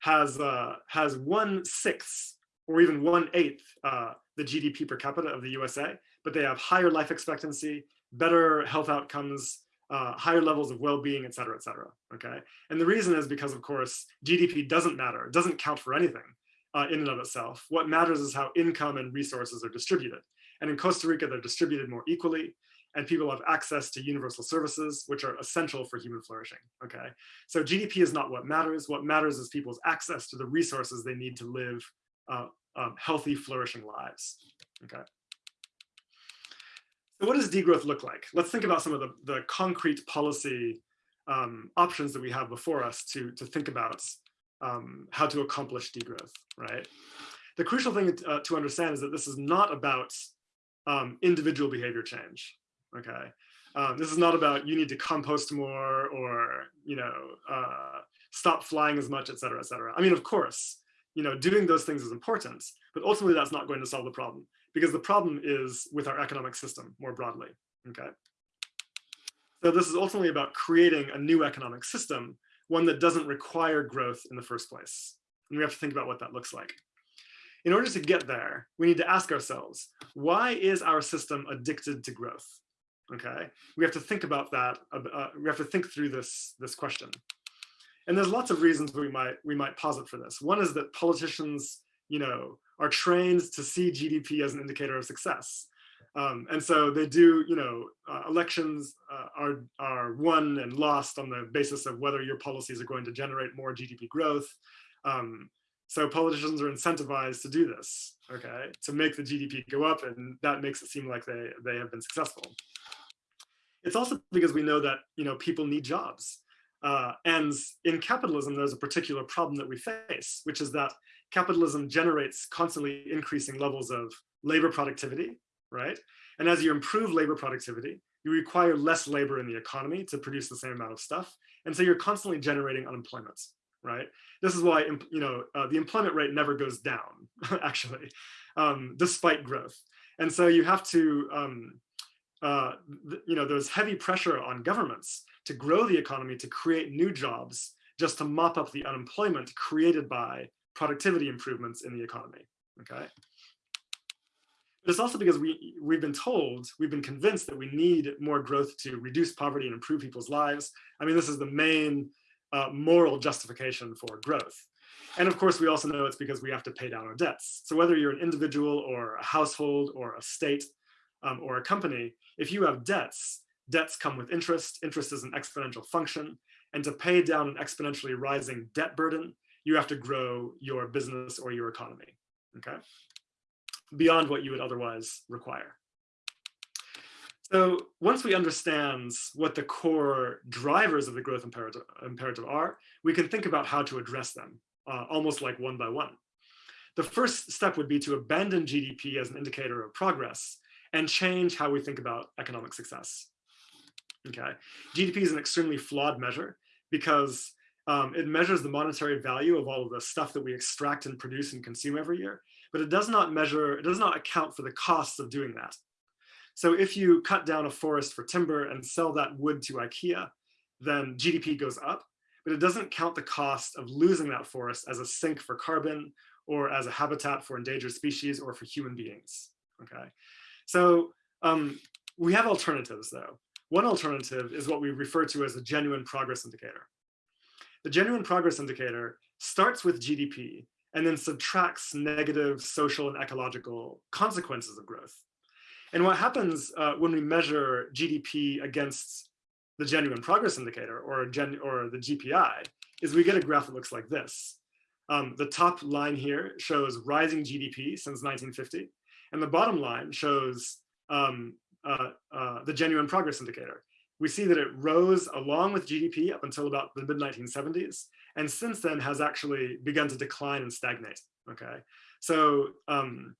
has uh, has one sixth or even one eighth uh, the GDP per capita of the USA, but they have higher life expectancy, better health outcomes, uh, higher levels of well-being, et cetera, et cetera, okay? And the reason is because, of course, GDP doesn't matter, it doesn't count for anything uh, in and of itself. What matters is how income and resources are distributed. And in Costa Rica, they're distributed more equally, and people have access to universal services, which are essential for human flourishing, okay? So GDP is not what matters. What matters is people's access to the resources they need to live uh, um, healthy, flourishing lives, okay? So what does degrowth look like? Let's think about some of the, the concrete policy um, options that we have before us to, to think about um, how to accomplish degrowth, right? The crucial thing uh, to understand is that this is not about um, individual behavior change, okay? Um, this is not about you need to compost more or, you know, uh, stop flying as much, et cetera, et cetera. I mean, of course, you know, doing those things is important, but ultimately that's not going to solve the problem because the problem is with our economic system more broadly, okay? So this is ultimately about creating a new economic system, one that doesn't require growth in the first place. And we have to think about what that looks like. in order to get there, we need to ask ourselves, why is our system addicted to growth? Okay, we have to think about that. Uh, we have to think through this, this question. And there's lots of reasons we might, we might posit for this. One is that politicians, you know, are trained to see GDP as an indicator of success. Um, and so they do, you know, uh, elections uh, are, are won and lost on the basis of whether your policies are going to generate more GDP growth. Um, so politicians are incentivized to do this, okay, to make the GDP go up, and that makes it seem like they, they have been successful. It's also because we know that, you know, people need jobs. Uh, and in capitalism, there's a particular problem that we face, which is that capitalism generates constantly increasing levels of labor productivity, right? And as you improve labor productivity, you require less labor in the economy to produce the same amount of stuff. And so you're constantly generating unemployment, right? This is why, you know, uh, the employment rate never goes down, actually, um, despite growth. And so you have to, um, uh, you know, there's heavy pressure on governments to grow the economy, to create new jobs, just to mop up the unemployment created by productivity improvements in the economy, okay? But it's also because we, we've been told, we've been convinced that we need more growth to reduce poverty and improve people's lives. I mean, this is the main uh, moral justification for growth. And of course, we also know it's because we have to pay down our debts. So whether you're an individual or a household or a state um, or a company, if you have debts, debts come with interest. Interest is an exponential function. And to pay down an exponentially rising debt burden, you have to grow your business or your economy, okay? Beyond what you would otherwise require. So once we understand what the core drivers of the growth imperative, imperative are, we can think about how to address them, uh, almost like one by one. The first step would be to abandon GDP as an indicator of progress and change how we think about economic success. Okay, GDP is an extremely flawed measure because um, it measures the monetary value of all of the stuff that we extract and produce and consume every year, but it does not measure, it does not account for the costs of doing that. So if you cut down a forest for timber and sell that wood to IKEA, then GDP goes up, but it doesn't count the cost of losing that forest as a sink for carbon or as a habitat for endangered species or for human beings, okay? So um, we have alternatives though. One alternative is what we refer to as a genuine progress indicator. The genuine progress indicator starts with GDP and then subtracts negative social and ecological consequences of growth. And what happens uh, when we measure GDP against the genuine progress indicator or, gen or the GPI is we get a graph that looks like this. Um, the top line here shows rising GDP since 1950, and the bottom line shows um, uh, uh, the genuine progress indicator. We see that it rose along with GDP up until about the mid 1970s, and since then has actually begun to decline and stagnate. Okay, so um,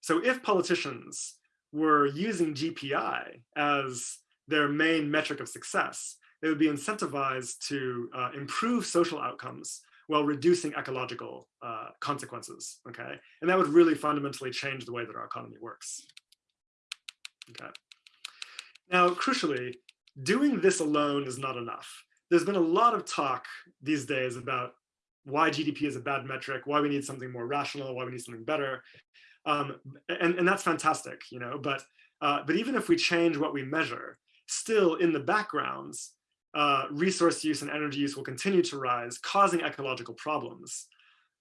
so if politicians were using GPI as their main metric of success, they would be incentivized to uh, improve social outcomes while reducing ecological uh, consequences, okay? And that would really fundamentally change the way that our economy works, okay? Now, crucially, doing this alone is not enough. There's been a lot of talk these days about why GDP is a bad metric, why we need something more rational, why we need something better. Um, and, and that's fantastic, you know, but, uh, but even if we change what we measure, still in the backgrounds, uh, resource use and energy use will continue to rise, causing ecological problems,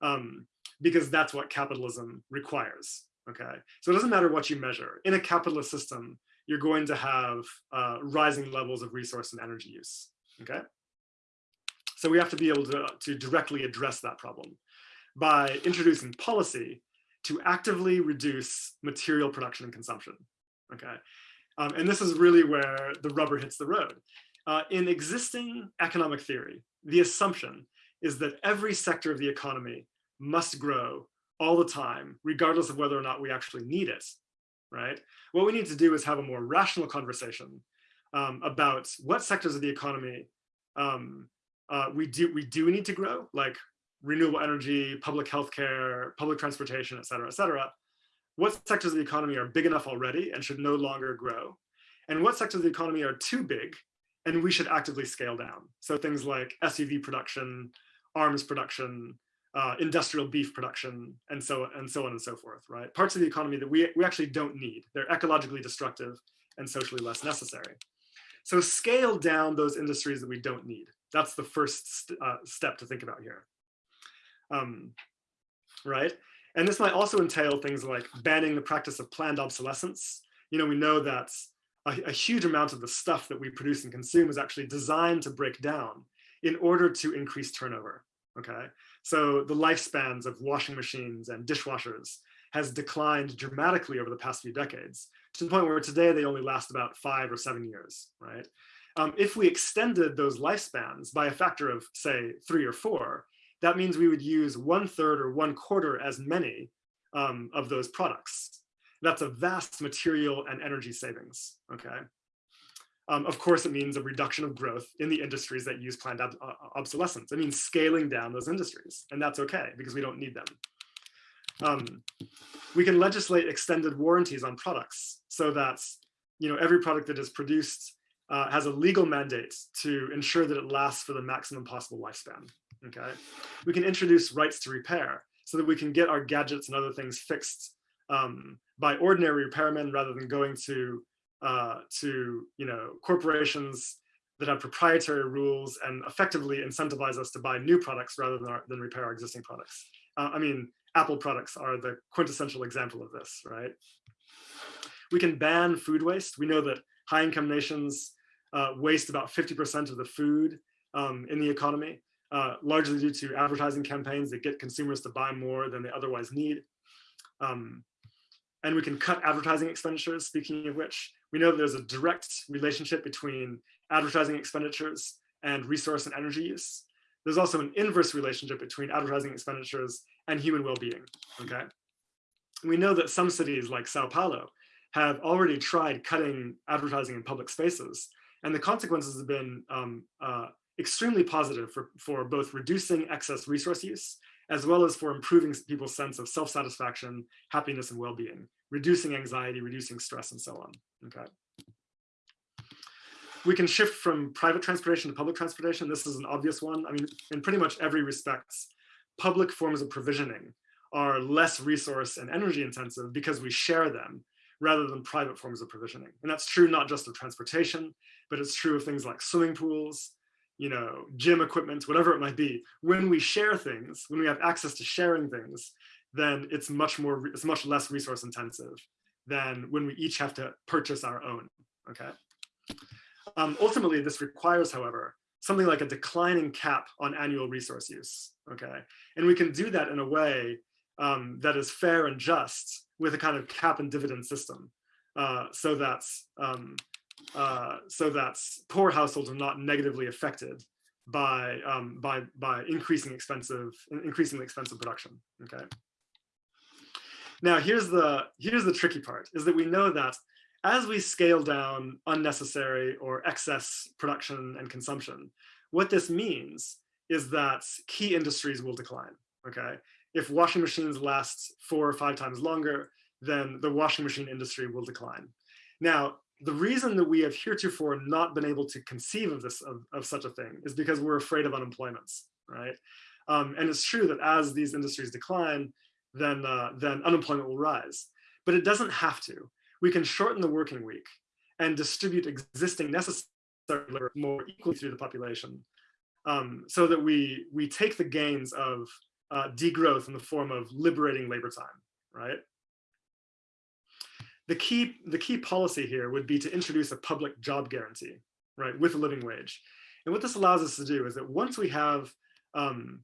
um, because that's what capitalism requires, okay? So it doesn't matter what you measure. In a capitalist system, you're going to have uh, rising levels of resource and energy use, okay? So we have to be able to, to directly address that problem by introducing policy to actively reduce material production and consumption, okay? Um, and this is really where the rubber hits the road. Uh, in existing economic theory, the assumption is that every sector of the economy must grow all the time, regardless of whether or not we actually need it, right? What we need to do is have a more rational conversation um, about what sectors of the economy um, uh, we do we do need to grow, like renewable energy, public healthcare, public transportation, et cetera, et cetera. What sectors of the economy are big enough already and should no longer grow? And what sectors of the economy are too big and we should actively scale down? So things like SUV production, arms production, uh, industrial beef production, and so and so on and so forth, right? Parts of the economy that we, we actually don't need. They're ecologically destructive and socially less necessary. So scale down those industries that we don't need. That's the first st uh, step to think about here. Um, right? And this might also entail things like banning the practice of planned obsolescence. You know, we know that a, a huge amount of the stuff that we produce and consume is actually designed to break down in order to increase turnover, okay? So the lifespans of washing machines and dishwashers has declined dramatically over the past few decades to the point where today they only last about five or seven years, right? Um, if we extended those lifespans by a factor of say three or four, that means we would use one third or one quarter as many um, of those products. That's a vast material and energy savings, okay? Um, of course, it means a reduction of growth in the industries that use planned ob uh, obsolescence. It means scaling down those industries, and that's okay because we don't need them. Um, we can legislate extended warranties on products so that you know every product that is produced uh, has a legal mandate to ensure that it lasts for the maximum possible lifespan. Okay, we can introduce rights to repair so that we can get our gadgets and other things fixed um, by ordinary repairmen rather than going to uh, to you know corporations that have proprietary rules and effectively incentivize us to buy new products rather than, our, than repair our existing products. Uh, I mean, Apple products are the quintessential example of this, right? We can ban food waste. We know that high income nations uh, waste about 50% of the food um, in the economy, uh, largely due to advertising campaigns that get consumers to buy more than they otherwise need. Um, and we can cut advertising expenditures, speaking of which, we know that there's a direct relationship between advertising expenditures and resource and energy use. There's also an inverse relationship between advertising expenditures and human well-being, okay? We know that some cities like Sao Paulo have already tried cutting advertising in public spaces, and the consequences have been um, uh, extremely positive for, for both reducing excess resource use, as well as for improving people's sense of self-satisfaction, happiness, and well-being, reducing anxiety, reducing stress, and so on, okay? We can shift from private transportation to public transportation. This is an obvious one. I mean, in pretty much every respect, public forms of provisioning are less resource and energy intensive because we share them rather than private forms of provisioning. And that's true not just of transportation, but it's true of things like swimming pools, you know, gym equipment, whatever it might be. When we share things, when we have access to sharing things, then it's much more, it's much less resource intensive than when we each have to purchase our own, okay? Um, ultimately, this requires, however, something like a declining cap on annual resource use, okay? And we can do that in a way um, that is fair and just with a kind of cap and dividend system uh, so that um, uh, so that poor households are not negatively affected by um, by by increasing expensive increasingly expensive production. Okay. Now here's the here's the tricky part is that we know that as we scale down unnecessary or excess production and consumption, what this means is that key industries will decline. Okay. If washing machines last four or five times longer, then the washing machine industry will decline. Now, the reason that we have heretofore not been able to conceive of this of, of such a thing is because we're afraid of unemployment, right? Um, and it's true that as these industries decline, then uh, then unemployment will rise. But it doesn't have to. We can shorten the working week and distribute existing necessary labor more equally through the population, um, so that we we take the gains of uh, degrowth in the form of liberating labor time, right? the key, the key policy here would be to introduce a public job guarantee, right, with a living wage. And what this allows us to do is that once we have um,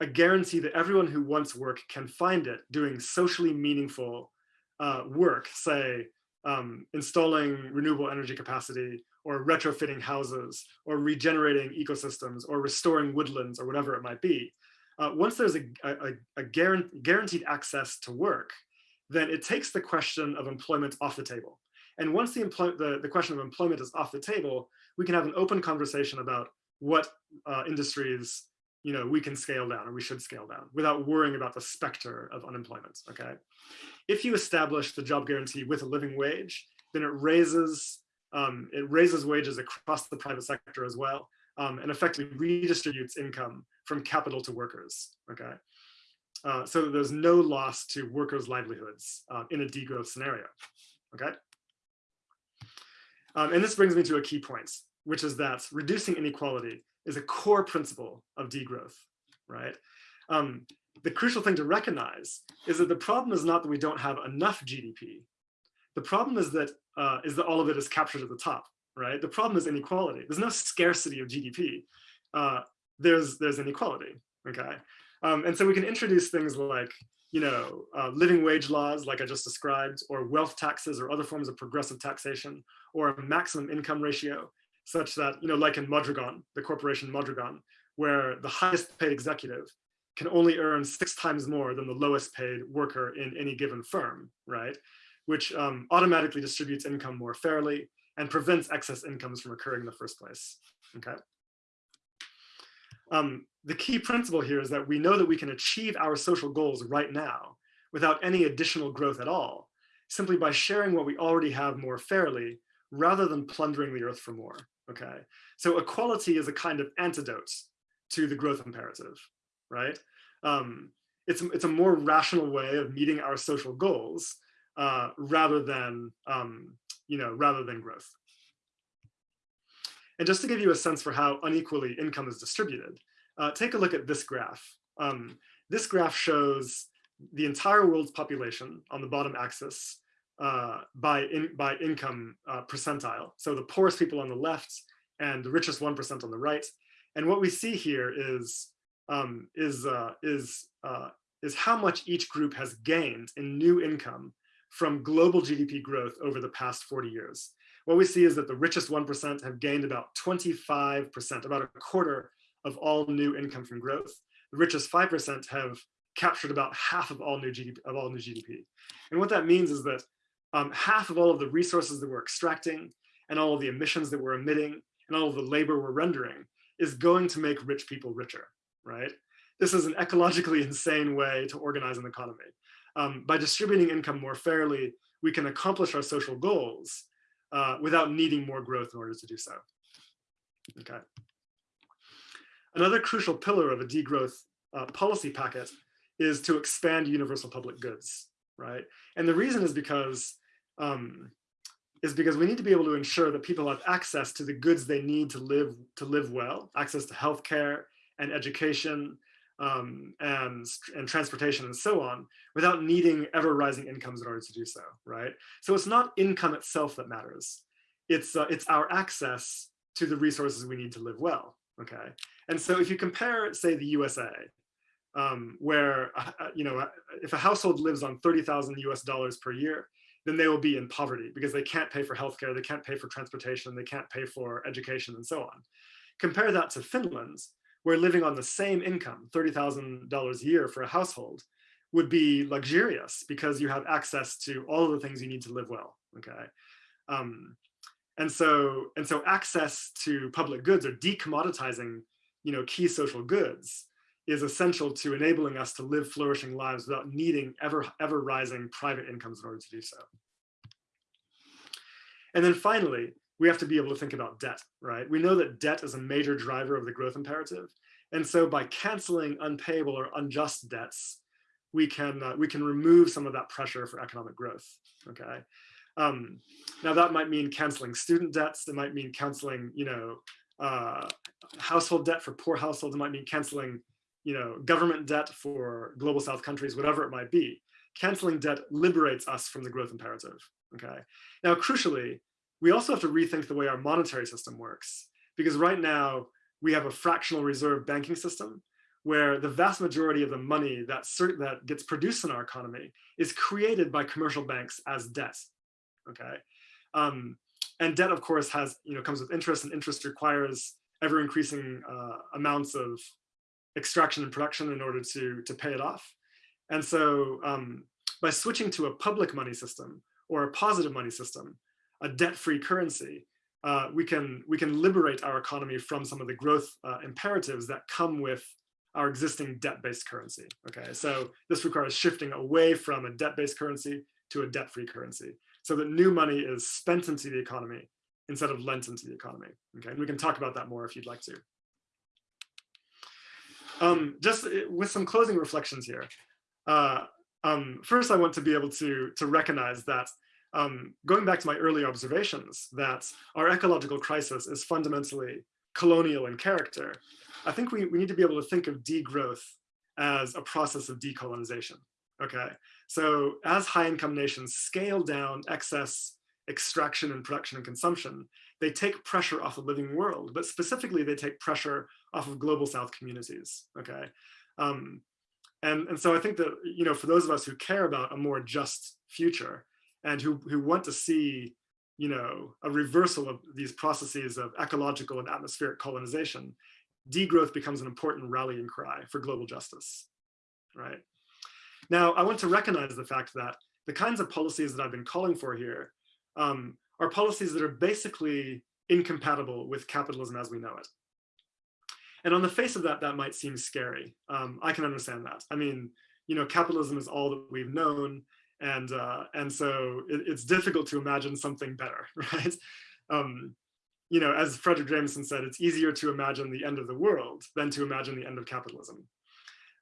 a guarantee that everyone who wants work can find it doing socially meaningful uh, work, say um, installing renewable energy capacity or retrofitting houses or regenerating ecosystems or restoring woodlands or whatever it might be. Uh, once there's a, a, a guaranteed access to work, then it takes the question of employment off the table. And once the, the, the, question of employment is off the table, we can have an open conversation about what uh, industries you know, we can scale down or we should scale down without worrying about the specter of unemployment, okay? If you establish the job guarantee with a living wage, then it raises, um, it raises wages across the private sector as well, um, and effectively redistributes income from capital to workers, okay? uh, so there's no loss to workers' livelihoods uh, in a degrowth scenario, okay? Um, and this brings me to a key point, which is that reducing inequality is a core principle of degrowth, right? Um, the crucial thing to recognize is that the problem is not that we don't have enough GDP. The problem is that uh, is that all of it is captured at the top, right? The problem is inequality. There's no scarcity of GDP. Uh, there's there's inequality, okay? Um, and so we can introduce things like, you know, uh, living wage laws, like I just described, or wealth taxes or other forms of progressive taxation, or a maximum income ratio, such that, you know, like in Mondragon, the corporation Mondragon, where the highest paid executive can only earn six times more than the lowest paid worker in any given firm, right? Which um, automatically distributes income more fairly and prevents excess incomes from occurring in the first place, okay? Um, the key principle here is that we know that we can achieve our social goals right now without any additional growth at all, simply by sharing what we already have more fairly rather than plundering the earth for more, okay? So equality is a kind of antidote to the growth imperative, right? Um, it's, it's a more rational way of meeting our social goals uh, rather than, um, you know, rather than growth. And just to give you a sense for how unequally income is distributed, uh, take a look at this graph. Um, this graph shows the entire world's population on the bottom axis uh, by, in, by income uh, percentile. So the poorest people on the left and the richest 1% on the right. And what we see here is, um, is, uh, is, uh, is how much each group has gained in new income from global GDP growth over the past 40 years. What we see is that the richest 1% have gained about 25%, about a quarter of all new income from growth. The richest 5% have captured about half of all new GDP. Of all new GDP. And what that means is that um, half of all of the resources that we're extracting and all of the emissions that we're emitting and all of the labor we're rendering is going to make rich people richer, right? This is an ecologically insane way to organize an economy. Um, by distributing income more fairly, we can accomplish our social goals uh, without needing more growth in order to do so. Okay. Another crucial pillar of a degrowth uh, policy packet is to expand universal public goods, right? And the reason is because um, is because we need to be able to ensure that people have access to the goods they need to live to live well, access to healthcare and education um, and, and transportation and so on, without needing ever rising incomes in order to do so, right? So it's not income itself that matters. It's, uh, it's our access to the resources we need to live well, okay? And so if you compare, say, the USA, um, where, uh, uh, you know, uh, if a household lives on 30,000 US dollars per year, then they will be in poverty because they can't pay for healthcare, they can't pay for transportation, they can't pay for education and so on. Compare that to Finland, where living on the same income, $30,000 a year for a household, would be luxurious because you have access to all the things you need to live well, okay? Um, and so, and so access to public goods or decommoditizing you know, key social goods is essential to enabling us to live flourishing lives without needing ever, ever rising private incomes in order to do so. And then finally, we have to be able to think about debt, right? We know that debt is a major driver of the growth imperative. And so by canceling unpayable or unjust debts, we can, uh, we can remove some of that pressure for economic growth, okay? Um, now that might mean canceling student debts, it might mean canceling, you know, uh, household debt for poor households, it might mean canceling you know, government debt for global south countries, whatever it might be. Canceling debt liberates us from the growth imperative, okay? Now, crucially, we also have to rethink the way our monetary system works, because right now we have a fractional reserve banking system where the vast majority of the money that, that gets produced in our economy is created by commercial banks as debt, okay? Um, and debt, of course, has, you know, comes with interest and interest requires ever increasing uh, amounts of extraction and production in order to, to pay it off. And so um, by switching to a public money system or a positive money system, a debt-free currency, uh, we, can, we can liberate our economy from some of the growth uh, imperatives that come with our existing debt-based currency. Okay, so this requires shifting away from a debt-based currency to a debt-free currency so that new money is spent into the economy instead of lent into the economy. Okay, and we can talk about that more if you'd like to. Um, just uh, with some closing reflections here, uh, um, first I want to be able to, to recognize that um, going back to my early observations that our ecological crisis is fundamentally colonial in character, I think we, we need to be able to think of degrowth as a process of decolonization, okay? So as high income nations scale down excess extraction and production and consumption, they take pressure off the living world, but specifically they take pressure off of global South communities, okay? Um, and, and so I think that, you know, for those of us who care about a more just future and who, who want to see, you know, a reversal of these processes of ecological and atmospheric colonization, degrowth becomes an important rallying cry for global justice, right? Now, I want to recognize the fact that the kinds of policies that I've been calling for here um, are policies that are basically incompatible with capitalism as we know it. And on the face of that, that might seem scary. Um, I can understand that. I mean, you know, capitalism is all that we've known. And, uh, and so it, it's difficult to imagine something better, right? Um, you know, as Fredric Jameson said, it's easier to imagine the end of the world than to imagine the end of capitalism.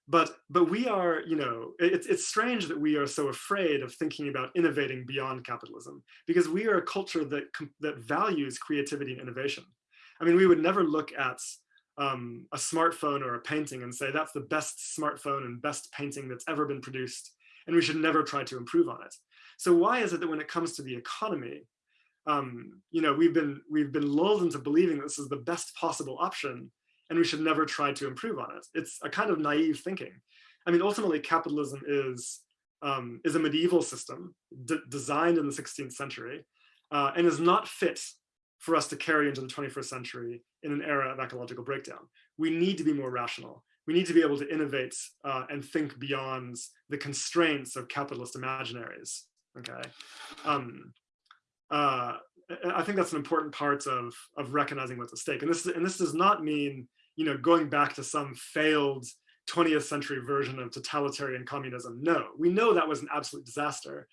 But, but we are, you know, it's, it's strange that we are so afraid of thinking about innovating beyond capitalism because we are a culture that, that values creativity and innovation. I mean, we would never look at um, a smartphone or a painting and say that's the best smartphone and best painting that's ever been produced and we should never try to improve on it. So why is it that when it comes to the economy, um, you know, we've been we've been lulled into believing this is the best possible option and we should never try to improve on it. It's a kind of naive thinking. I mean, ultimately capitalism is um, is a medieval system designed in the 16th century uh, and is not fit for us to carry into the 21st century in an era of ecological breakdown. We need to be more rational. We need to be able to innovate uh, and think beyond the constraints of capitalist imaginaries, okay? Um, uh, I think that's an important part of, of recognizing what's at stake. And this, and this does not mean, you know, going back to some failed 20th century version of totalitarian communism. No, we know that was an absolute disaster.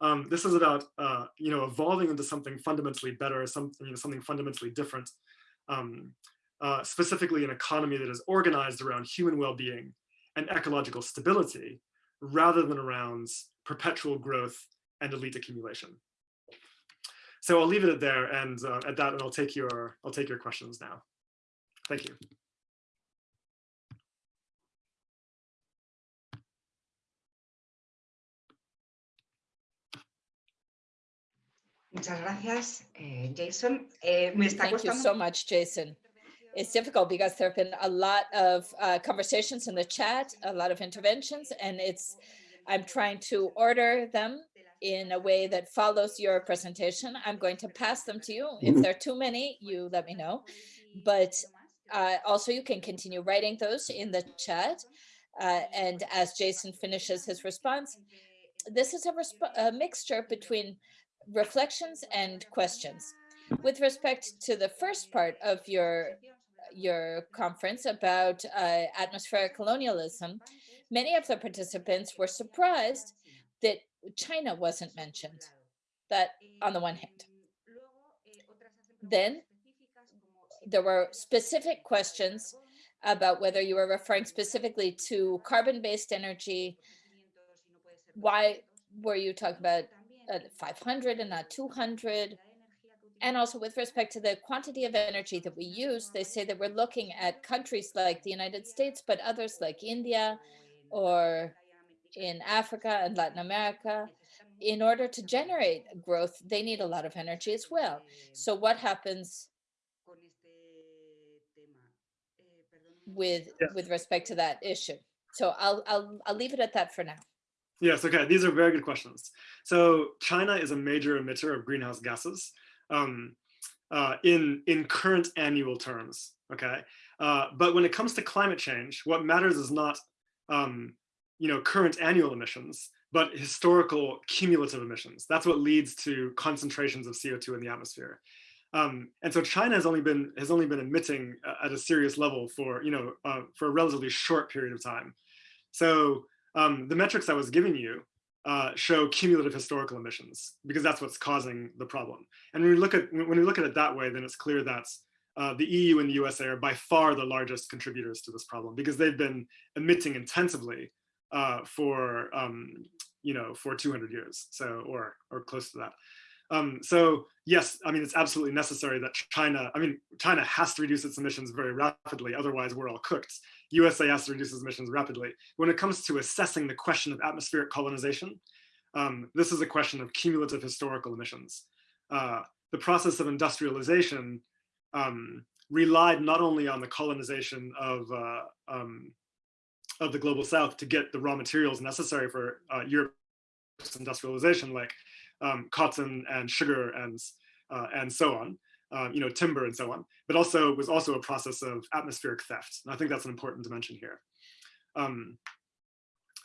Um, this is about, uh, you know, evolving into something fundamentally better, something, you know, something fundamentally different, um, uh, specifically an economy that is organized around human well-being and ecological stability, rather than around perpetual growth and elite accumulation. So I'll leave it at there and uh, at that, and I'll take your I'll take your questions now. Thank you. Muchas gracias, eh, Jason. Eh, me está Thank you so much, Jason. It's difficult because there have been a lot of uh, conversations in the chat, a lot of interventions, and it's I'm trying to order them in a way that follows your presentation. I'm going to pass them to you. If there are too many, you let me know. But uh, also you can continue writing those in the chat. Uh, and as Jason finishes his response, this is a, resp a mixture between reflections and questions. With respect to the first part of your your conference about uh, atmospheric colonialism, many of the participants were surprised that China wasn't mentioned, that on the one hand. Then there were specific questions about whether you were referring specifically to carbon-based energy. Why were you talking about uh, 500 and not 200? And also with respect to the quantity of energy that we use, they say that we're looking at countries like the United States, but others like India or in Africa and Latin America, in order to generate growth, they need a lot of energy as well. So what happens with Yeah. with respect to that issue? So I'll I'll I'll leave it at that for now. Yes, okay, these are very good questions. So China is a major emitter of greenhouse gases um, uh, in, in current annual terms, okay? Uh, but when it comes to climate change, what matters is not um, you know, current annual emissions, but historical cumulative emissions. That's what leads to concentrations of CO2 in the atmosphere. Um, and so China has only been has only been emitting uh, at a serious level for you know uh, for a relatively short period of time. So um, the metrics I was giving you uh, show cumulative historical emissions because that's what's causing the problem. And when we look at when we look at it that way, then it's clear that uh, the EU and the USA are by far the largest contributors to this problem because they've been emitting intensively uh, for um, you know for 200 years, so or or close to that. Um, so yes, I mean it's absolutely necessary that China. I mean China has to reduce its emissions very rapidly, otherwise we're all cooked. USA has to reduce its emissions rapidly. When it comes to assessing the question of atmospheric colonization, um, this is a question of cumulative historical emissions. Uh, the process of industrialization um, relied not only on the colonization of uh, um, of the global south to get the raw materials necessary for uh, Europe's industrialization, like um, cotton and sugar and uh, and so on, um, you know, timber and so on, but also was also a process of atmospheric theft. And I think that's an important dimension here. Um,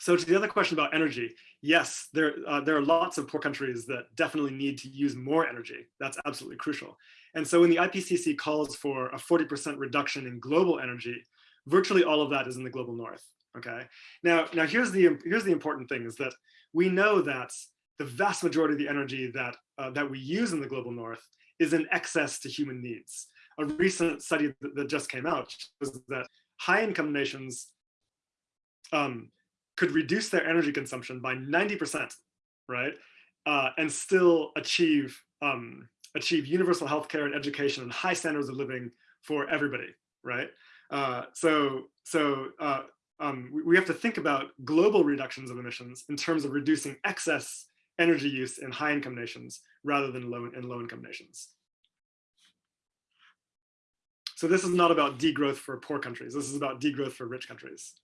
so to the other question about energy, yes, there, uh, there are lots of poor countries that definitely need to use more energy. That's absolutely crucial. And so when the IPCC calls for a 40% reduction in global energy, virtually all of that is in the global north, okay? Now, now here's, the, here's the important thing is that we know that the vast majority of the energy that, uh, that we use in the global north is in excess to human needs. A recent study that, that just came out shows that high income nations um, could reduce their energy consumption by 90%, right? Uh, and still achieve um, achieve universal healthcare and education and high standards of living for everybody, right? Uh, so so uh, um, we have to think about global reductions of emissions in terms of reducing excess energy use in high income nations rather than low in low income nations. So this is not about degrowth for poor countries. This is about degrowth for rich countries.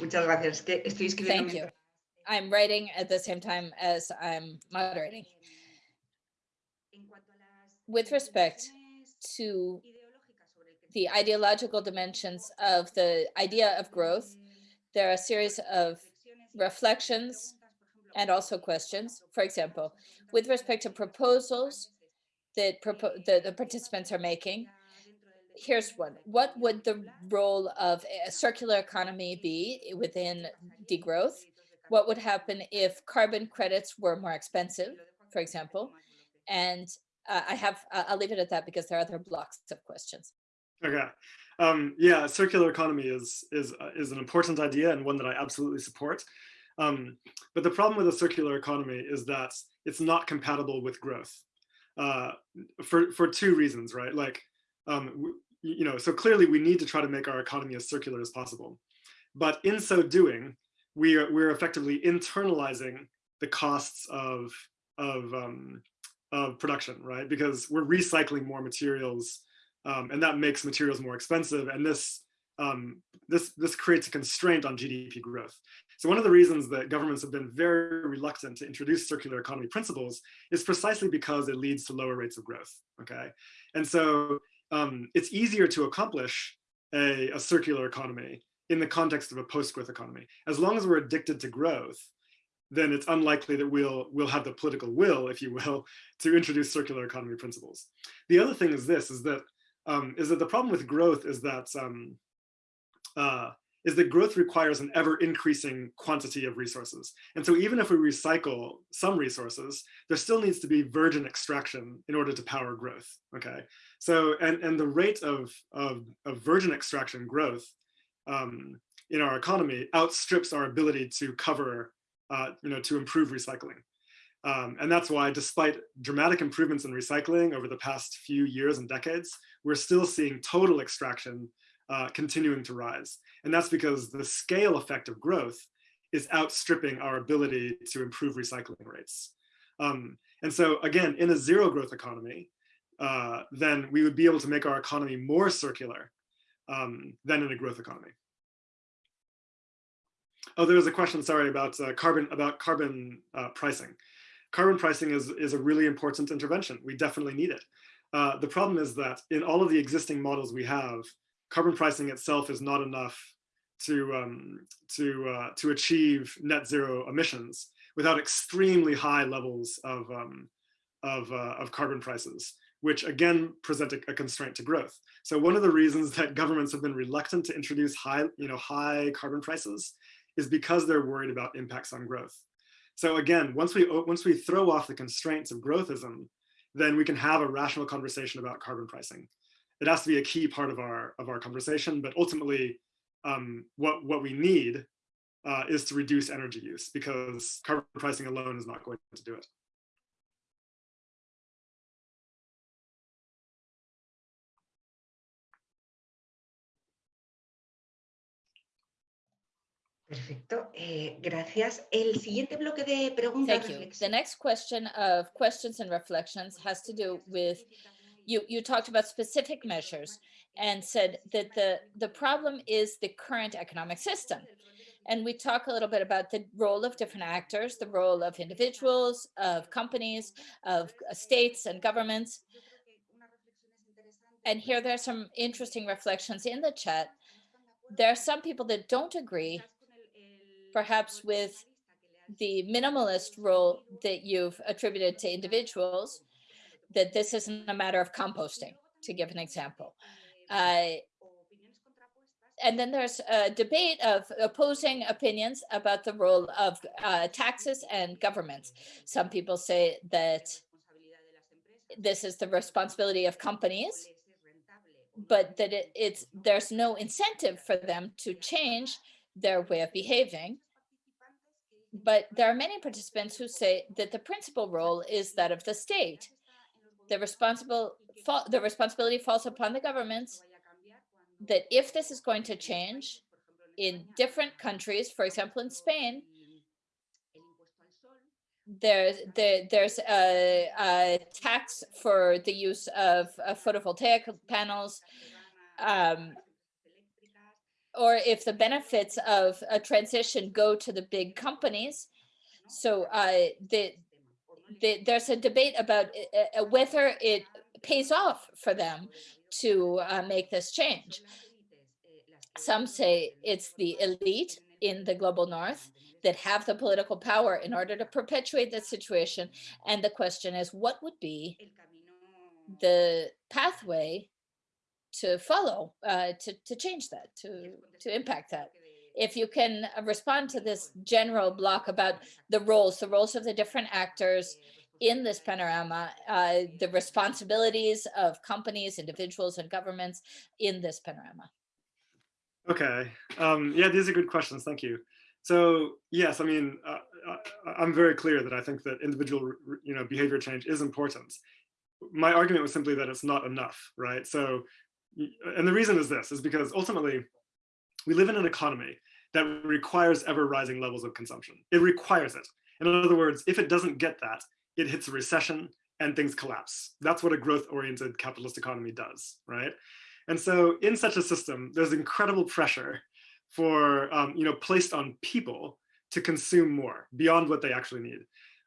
Muchas gracias. Estoy escribiendo. Thank you. I'm writing at the same time as I'm moderating. With respect to the ideological dimensions of the idea of growth, there are a series of reflections and also questions. For example, with respect to proposals that propo the, the participants are making, here's one. What would the role of a circular economy be within degrowth? What would happen if carbon credits were more expensive, for example? And uh, I have, uh, I'll leave it at that because there are other blocks of questions. Okay. Um, yeah, circular economy is, is, uh, is an important idea and one that I absolutely support. Um, but the problem with a circular economy is that it's not compatible with growth uh, for, for two reasons, right? Like, um, you know, so clearly we need to try to make our economy as circular as possible. But in so doing, we are, we're effectively internalizing the costs of, of, um, of production, right? Because we're recycling more materials um, and that makes materials more expensive. And this, um, this, this creates a constraint on GDP growth. So one of the reasons that governments have been very reluctant to introduce circular economy principles is precisely because it leads to lower rates of growth, okay? And so um, it's easier to accomplish a, a circular economy in the context of a post-growth economy. As long as we're addicted to growth, then it's unlikely that we'll we'll have the political will, if you will, to introduce circular economy principles. The other thing is this: is that um, is that the problem with growth is that um, uh, is that growth requires an ever increasing quantity of resources. And so even if we recycle some resources, there still needs to be virgin extraction in order to power growth. Okay, so and and the rate of of, of virgin extraction growth um, in our economy outstrips our ability to cover, uh, you know, to improve recycling. Um, and that's why despite dramatic improvements in recycling over the past few years and decades, we're still seeing total extraction uh, continuing to rise. And that's because the scale effect of growth is outstripping our ability to improve recycling rates. Um, and so again, in a zero growth economy, uh, then we would be able to make our economy more circular um, than in a growth economy. Oh, there was a question, sorry, about uh, carbon about carbon uh, pricing. Carbon pricing is, is a really important intervention. We definitely need it. Uh, the problem is that in all of the existing models we have, carbon pricing itself is not enough to um, to uh, to achieve net zero emissions without extremely high levels of um, of, uh, of carbon prices, which again present a, a, constraint to growth. So one of the reasons that governments have been reluctant to introduce high you know high carbon prices is because they're worried about impacts on growth. So again, once we once we throw off the constraints of growthism, then we can have a rational conversation about carbon pricing. It has to be a key part of our of our conversation, but ultimately, um, what what we need uh, is to reduce energy use because carbon pricing alone is not going to do it. Perfecto, eh, gracias. El siguiente bloque de preguntas. Thank you. The next question of questions and reflections has to do with, you, you talked about specific measures and said that the, the problem is the current economic system. And we talk a little bit about the role of different actors, the role of individuals, of companies, of states and governments. And here there are some interesting reflections in the chat. There are some people that don't agree perhaps with the minimalist role that you've attributed to individuals, that this isn't a matter of composting, to give an example. Uh, and then there's a debate of opposing opinions about the role of uh, taxes and governments. Some people say that this is the responsibility of companies, but that it, it's there's no incentive for them to change their way of behaving. But there are many participants who say that the principal role is that of the state. The responsible the responsibility falls upon the governments that if this is going to change in different countries, for example, in Spain, there, there, there's a, a, tax for the use of, photovoltaic panels, um, or if the benefits of a transition go to the big companies. So uh, the, the, there's a debate about uh, uh, whether it pays off for them to uh, make this change. Some say it's the elite in the global north that have the political power in order to perpetuate the situation. And the question is, what would be the pathway to follow, uh, to, to change that, to, to impact that. If you can uh, respond to this general block about the roles, the roles of the different actors in this panorama, uh, the responsibilities of companies, individuals, and governments in this panorama. Okay. Um, yeah, these are good questions. Thank you. So yes, I mean, uh, uh I'm very clear that I think that individual, you know, behavior change is important. My argument was simply that it's not enough, right? So and the reason is this, is because ultimately we live in an economy that requires ever rising levels of consumption. It requires it. In other words, if it doesn't get that, it hits a recession and things collapse. That's what a growth oriented capitalist economy does, right? And so in such a system, there's incredible pressure for, um, you know, placed on people to consume more beyond what they actually need.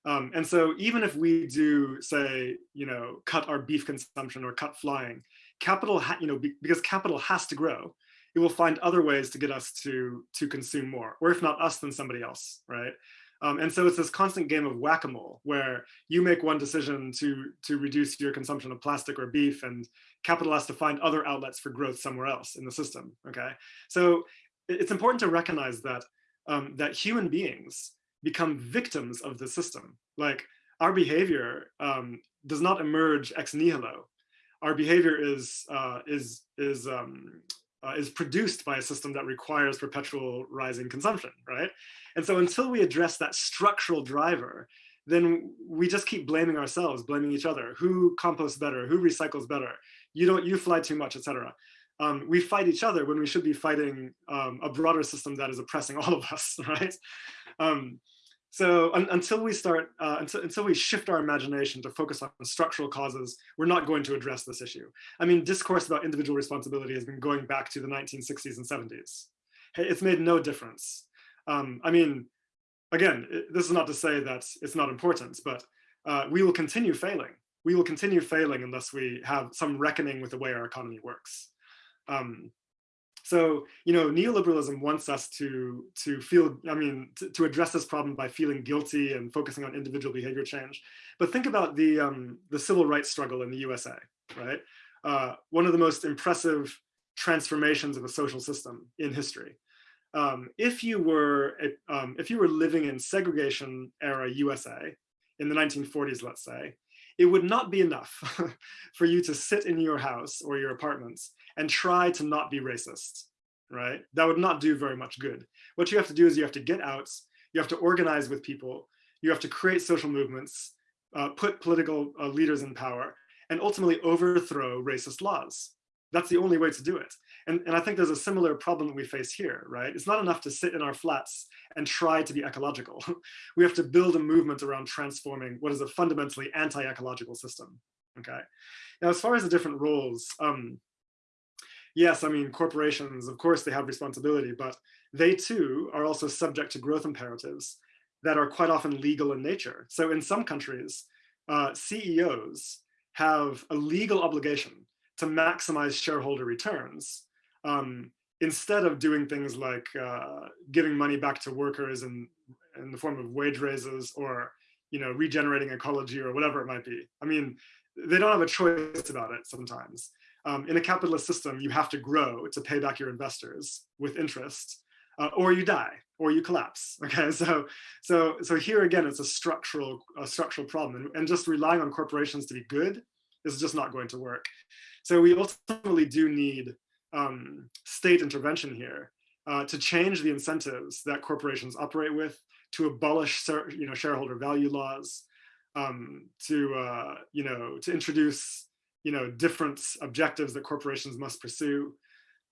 Um, and so even if we do say, you know, cut our beef consumption or cut flying, capital, you know, be, because capital has to grow, it will find other ways to get us to to consume more, or if not us, then somebody else, right? Um, and so it's this constant game of whack-a-mole where you make one decision to to reduce your consumption of plastic or beef, and capital has to find other outlets for growth somewhere else in the system. Okay, so it's important to recognize that um, that human beings become victims of the system. Like our behavior um, does not emerge ex nihilo our behavior is uh, is is um, uh, is produced by a system that requires perpetual rising consumption, right? And so until we address that structural driver, then we just keep blaming ourselves, blaming each other. Who composts better? Who recycles better? You don't, you fly too much, etc. Um, we fight each other when we should be fighting um, a broader system that is oppressing all of us, right? Um, so un until we start, uh, until, until we shift our imagination to focus on structural causes, we're not going to address this issue. I mean, discourse about individual responsibility has been going back to the 1960s and 70s. It's made no difference. Um, I mean, again, it, this is not to say that it's not important, but uh, we will continue failing. We will continue failing unless we have some reckoning with the way our economy works. Um, so, you know, neoliberalism wants us to, to feel, I mean, to, to, address this problem by feeling guilty and focusing on individual behavior change. But think about the, um, the civil rights struggle in the USA, right? Uh, one of the most impressive transformations of a social system in history. um, if you were um, if you were living in segregation era USA in the 1940s, let's say, it would not be enough for you to sit in your house or your apartments and try to not be racist, right? That would not do very much good. What you have to do is you have to get out, you have to organize with people, you have to create social movements, uh, put political uh, leaders in power, and ultimately overthrow racist laws. That's the only way to do it. And, and I think there's a similar problem that we face here, right? It's not enough to sit in our flats and try to be ecological. we have to build a movement around transforming what is a fundamentally anti-ecological system, okay? Now, as far as the different roles, um, yes, I mean, corporations, of course, they have responsibility, but they too are also subject to growth imperatives that are quite often legal in nature. So in some countries, uh, CEOs have a legal obligation to maximize shareholder returns um, instead of doing things like uh, giving money back to workers in, in the form of wage raises or you know regenerating ecology or whatever it might be. I mean, they don't have a choice about it sometimes. Um, in a capitalist system, you have to grow to pay back your investors with interest, uh, or you die, or you collapse. Okay, so so so here again, it's a structural a structural problem, and, and just relying on corporations to be good is just not going to work. So we ultimately do need um, state intervention here uh, to change the incentives that corporations operate with, to abolish you know, shareholder value laws, um, to, uh, you know, to introduce you know, different objectives that corporations must pursue.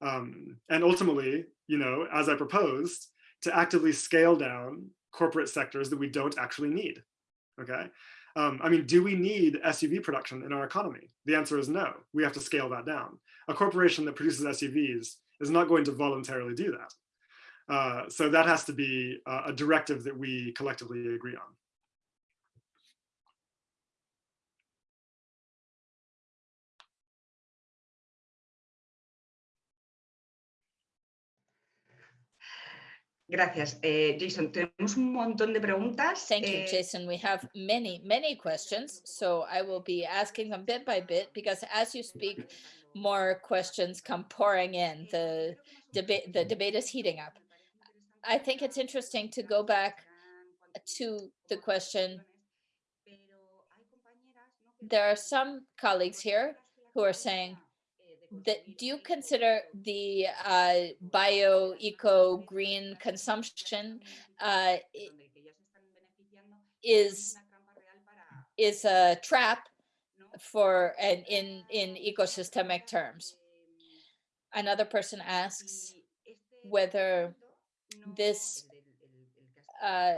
Um, and ultimately, you know, as I proposed, to actively scale down corporate sectors that we don't actually need, okay? Um, I mean, do we need SUV production in our economy? The answer is no. We have to scale that down. A corporation that produces SUVs is not going to voluntarily do that. Uh, so that has to be a directive that we collectively agree on. Gracias. Eh, Jason, tenemos un montón de preguntas. Thank you, Eh, Jason. We have many, many questions, so I will be asking them bit by bit because as you speak, more questions come pouring in. The debate, the debate is heating up. I think it's interesting to go back to the question. There are some colleagues here who are saying that do you consider the uh, bio, eco, green consumption uh, is is a trap for and in in ecosystemic terms? Another person asks whether this uh,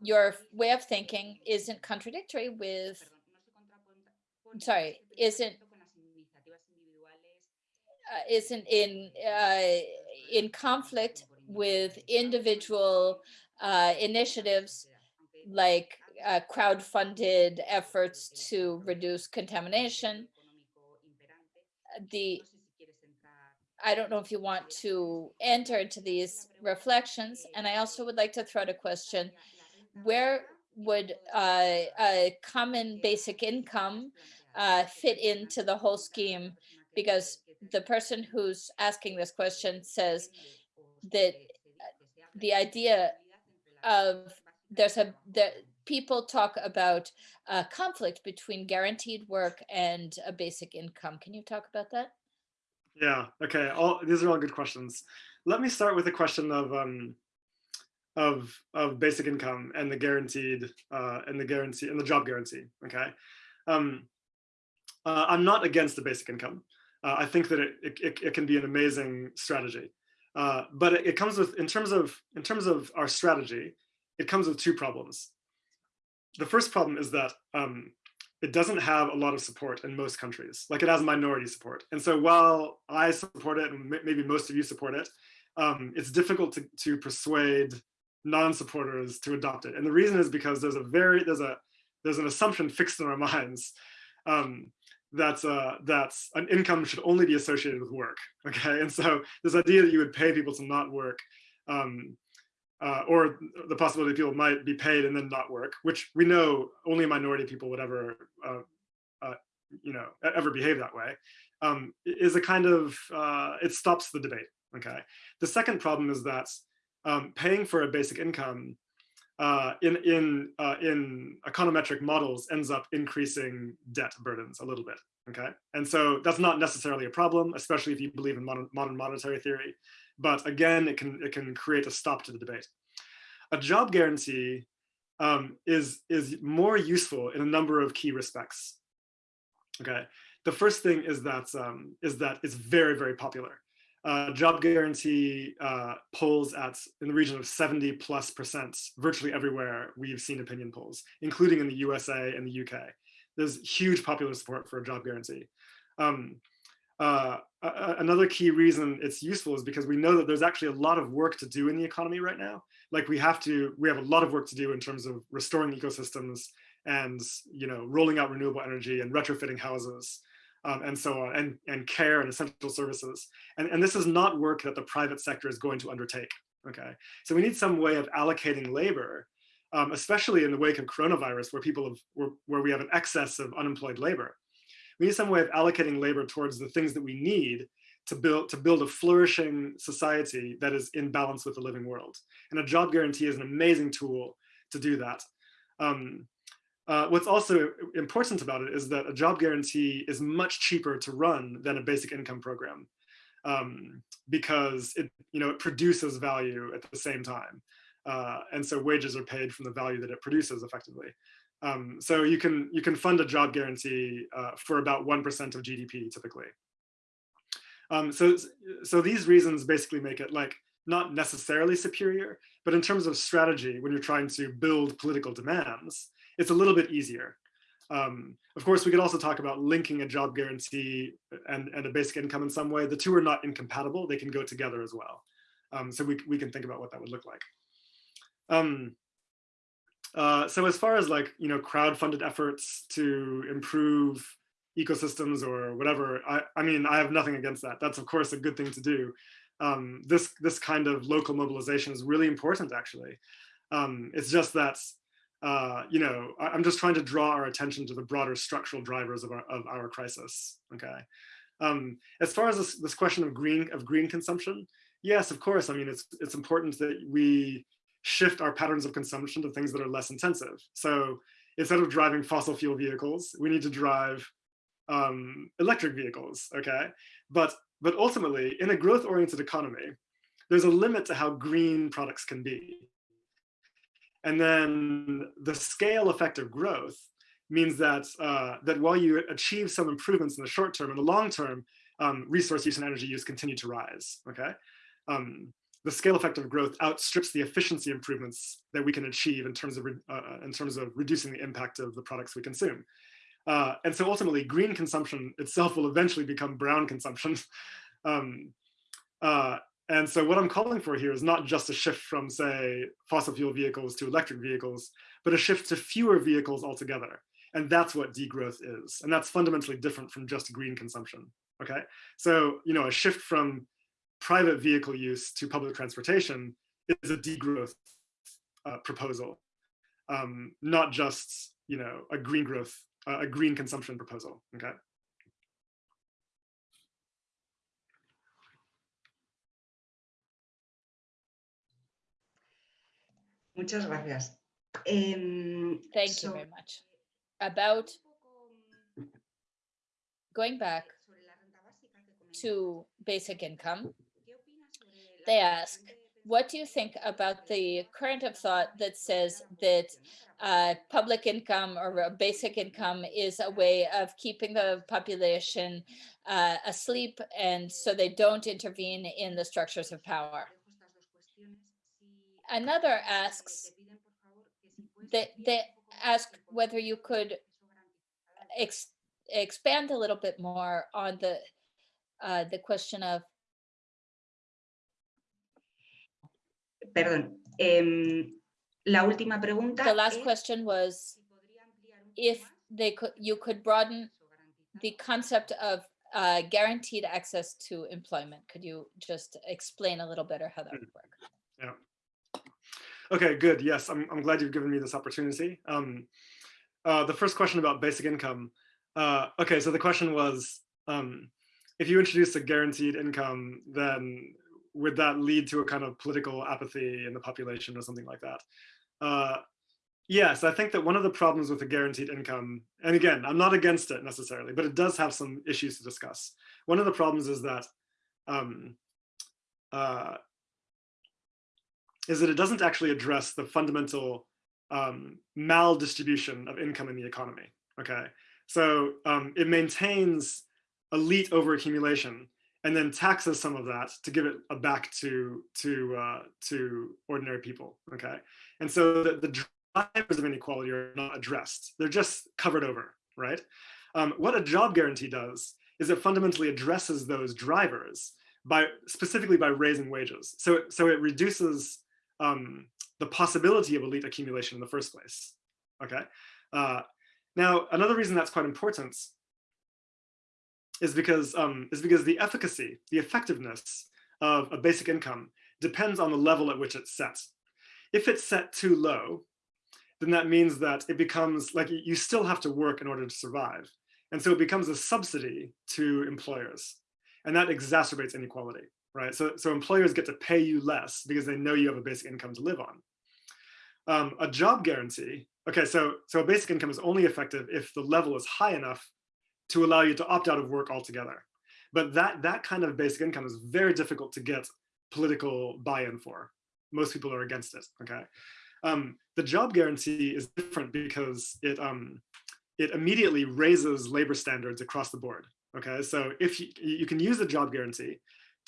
your way of thinking isn't contradictory with sorry isn't isn't in uh, in conflict with individual uh, initiatives like uh, crowd-funded efforts to reduce contamination. The I don't know if you want to enter into these reflections, and I also would like to throw out a question: Where would uh, a common basic income uh, fit into the whole scheme? Because the person who's asking this question says that the idea of there's a that people talk about a conflict between guaranteed work and a basic income. Can you talk about that? Yeah, okay, all, these are all good questions. Let me start with the question of, um, of, of basic income and the guaranteed, uh, and the guarantee, and the job guarantee, okay? Um, uh, I'm not against the basic income. Uh, I think that it, it, it, can be an amazing strategy. Uh, but it, it comes with, in terms of, in terms of our strategy, it comes with two problems. The first problem is that um, it doesn't have a lot of support in most countries. Like it has minority support. And so while I support it, and maybe most of you support it, um, it's difficult to, to persuade non-supporters to adopt it. And the reason is because there's a very, there's a, there's an assumption fixed in our minds um, that's uh, that's an income should only be associated with work. Okay, and so this idea that you would pay people to not work, um, uh, or the possibility people might be paid and then not work, which we know only minority people would ever, uh, uh, you know, ever behave that way, um, is a kind of uh, it stops the debate. okay? The second problem is that um, paying for a basic income uh, in, in, uh, in econometric models ends up increasing debt burdens a little bit, okay? And so that's not necessarily a problem, especially if you believe in modern, modern monetary theory. But again, it can, it can create a stop to the debate. A job guarantee um, is, is more useful in a number of key respects, okay? The first thing is that, um, is that it's very, very popular uh, job guarantee uh, polls at in the region of 70 plus percent virtually everywhere we've seen opinion polls, including in the USA and the UK. There's huge popular support for a job guarantee. Um, uh, another key reason it's useful is because we know that there's actually a lot of work to do in the economy right now. Like we have to, we have a lot of work to do in terms of restoring ecosystems and you know rolling out renewable energy and retrofitting houses um, and so on, and, and care and essential services. And, and this is not work that the private sector is going to undertake, okay? So we need some way of allocating labor, um, especially in the wake of coronavirus, where people have, where, where we have an excess of unemployed labor. We need some way of allocating labor towards the things that we need to build to build a flourishing society that is in balance with the living world. And a job guarantee is an amazing tool to do that. Um, uh, what's also important about it is that a job guarantee is much cheaper to run than a basic income program um, because it, you know, it produces value at the same time. Uh, and so wages are paid from the value that it produces effectively. Um, so you can, you can fund a job guarantee uh, for about 1% of GDP typically. Um, so, so these reasons basically make it like not necessarily superior, but in terms of strategy, when you're trying to build political demands, it's a little bit easier. Um, of course, we could also talk about linking a job guarantee and, and a basic income in some way. The two are not incompatible. They can go together as well. Um, so we, we can think about what that would look like. Um, uh, so as far as like, you know, crowd-funded efforts to improve ecosystems or whatever, I, I mean, I have nothing against that. That's of course a good thing to do. Um, this, this kind of local mobilization is really important actually. Um, it's just that uh, you know, I, am just trying to draw our attention to the broader structural drivers of our, of our crisis, okay? Um, as far as this, this question of green, of green consumption, yes, of course, I mean, it's, it's important that we shift our patterns of consumption to things that are less intensive. So instead of driving fossil fuel vehicles, we need to drive um, electric vehicles, okay? But, but ultimately, in a growth-oriented economy, there's a limit to how green products can be. And then the scale effect of growth means that, uh, that while you achieve some improvements in the short term, in the long term, um, resource use and energy use continue to rise, okay? Um, the scale effect of growth outstrips the efficiency improvements that we can achieve in terms of, uh, in terms of reducing the impact of the products we consume. Uh, and so ultimately, green consumption itself will eventually become brown consumption. um, uh, and so what I'm calling for here is not just a shift from, say, fossil fuel vehicles to electric vehicles, but a shift to fewer vehicles altogether. And that's what degrowth is. And that's fundamentally different from just green consumption, okay? So, you know, a shift from private vehicle use to public transportation is a degrowth uh, proposal, um, not just, you know, a green growth, uh, a green consumption proposal, okay? Muchas gracias. Um, Thank so, you very much. About going back to basic income, they ask, what do you think about the current of thought that says that uh, public income or basic income is a way of keeping the population uh, asleep and so they don't intervene in the structures of power? Another asks, they, they ask whether you could ex expand a little bit more on the uh, the question of Perdón. Um, la última pregunta. The last question was if they could, you could broaden the concept of uh, guaranteed access to employment. Could you just explain a little better how that would work? Yeah. Okay, good. Yes, I'm, I'm glad you've given me this opportunity. Um, uh, the first question about basic income. Uh, okay, so the question was, um, if you introduce a guaranteed income, then would that lead to a kind of political apathy in the population or something like that? Uh, yes, I think that one of the problems with a guaranteed income, and again, I'm not against it necessarily, but it does have some issues to discuss. One of the problems is that um, uh, is that it doesn't actually address the fundamental um, maldistribution of income in the economy. Okay, so um, it maintains elite overaccumulation and then taxes some of that to give it back to to uh, to ordinary people. Okay, and so the, the drivers of inequality are not addressed; they're just covered over. Right. Um, what a job guarantee does is it fundamentally addresses those drivers by specifically by raising wages. So so it reduces um, the possibility of elite accumulation in the first place. Okay. Uh, now another reason that's quite important is because um, is because the efficacy, the effectiveness of a basic income depends on the level at which it's set. If it's set too low, then that means that it becomes like you still have to work in order to survive. And so it becomes a subsidy to employers. And that exacerbates inequality, right? So, so employers get to pay you less because they know you have a basic income to live on. Um, a job guarantee, okay, so, so a basic income is only effective if the level is high enough to allow you to opt out of work altogether. But that, that kind of basic income is very difficult to get political buy-in for. Most people are against it, okay? Um, the job guarantee is different because it, um, it immediately raises labor standards across the board, okay? So if you, you can use the job guarantee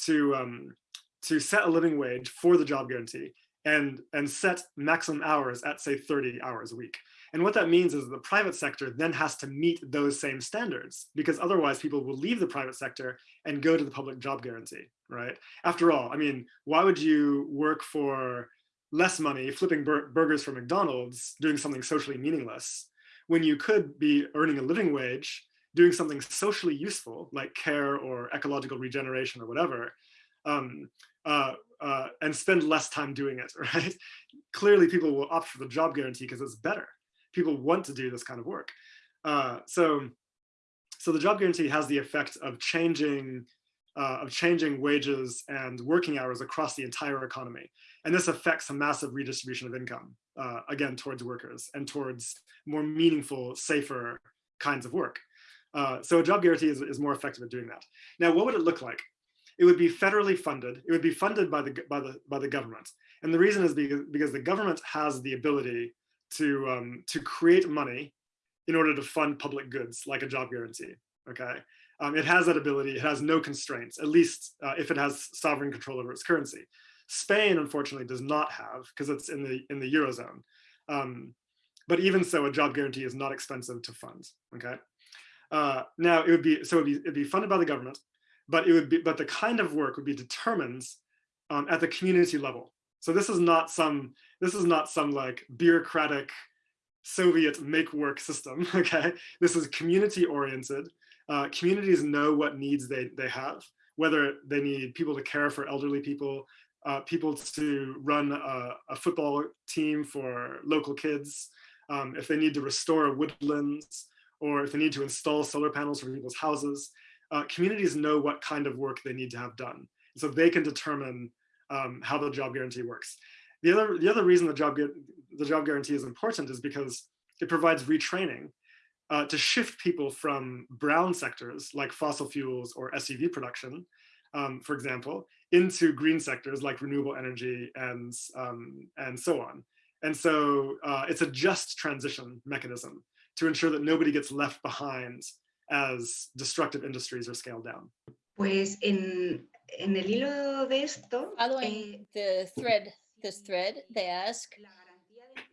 to, um, to set a living wage for the job guarantee and, and set maximum hours at say 30 hours a week. And what that means is the private sector then has to meet those same standards because otherwise people will leave the private sector and go to the public job guarantee, right? After all, I mean, why would you work for less money flipping bur burgers for McDonald's doing something socially meaningless when you could be earning a living wage doing something socially useful like care or ecological regeneration or whatever um, uh, uh, and spend less time doing it, right? Clearly people will opt for the job guarantee because it's better people want to do this kind of work. Uh, so, so the job guarantee has the effect of changing uh, of changing wages and working hours across the entire economy. And this affects a massive redistribution of income, uh, again, towards workers and towards more meaningful, safer kinds of work. Uh, so a job guarantee is, is more effective at doing that. Now, what would it look like? It would be federally funded. It would be funded by the, by the, by the government. And the reason is because, because the government has the ability to um, to create money in order to fund public goods like a job guarantee. Okay, um, it has that ability. It has no constraints, at least uh, if it has sovereign control over its currency. Spain, unfortunately, does not have because it's in the in the eurozone. Um, but even so, a job guarantee is not expensive to fund. Okay, uh, now it would be so it'd be it'd be funded by the government, but it would be but the kind of work would be determined um, at the community level. So this is not some this is not some like bureaucratic Soviet make work system. Okay, this is community oriented. Uh, communities know what needs they they have, whether they need people to care for elderly people, uh, people to run a, a, football team for local kids, um, if they need to restore woodlands, or if they need to install solar panels for people's houses. Uh, communities know what kind of work they need to have done. So they can determine um, how the job guarantee works. The other, the other reason the job, the job guarantee is important is because it provides retraining uh, to shift people from brown sectors like fossil fuels or SUV production, um, for example, into green sectors like renewable energy and, um, and so on. And so uh, it's a just transition mechanism to ensure that nobody gets left behind as destructive industries are scaled down. Pues en, en el hilo de esto, Following eh, the thread, this thread, they ask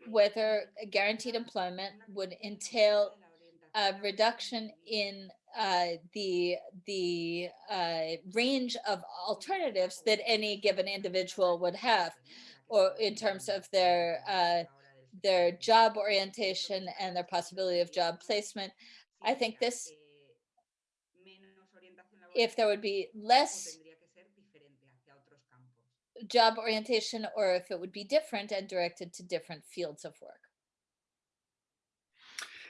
whether guaranteed employment would entail a reduction in uh, the the uh, range of alternatives that any given individual would have, or in terms of their uh, their job orientation and their possibility of job placement. I think this, if there would be less job orientation or if it would be different and directed to different fields of work.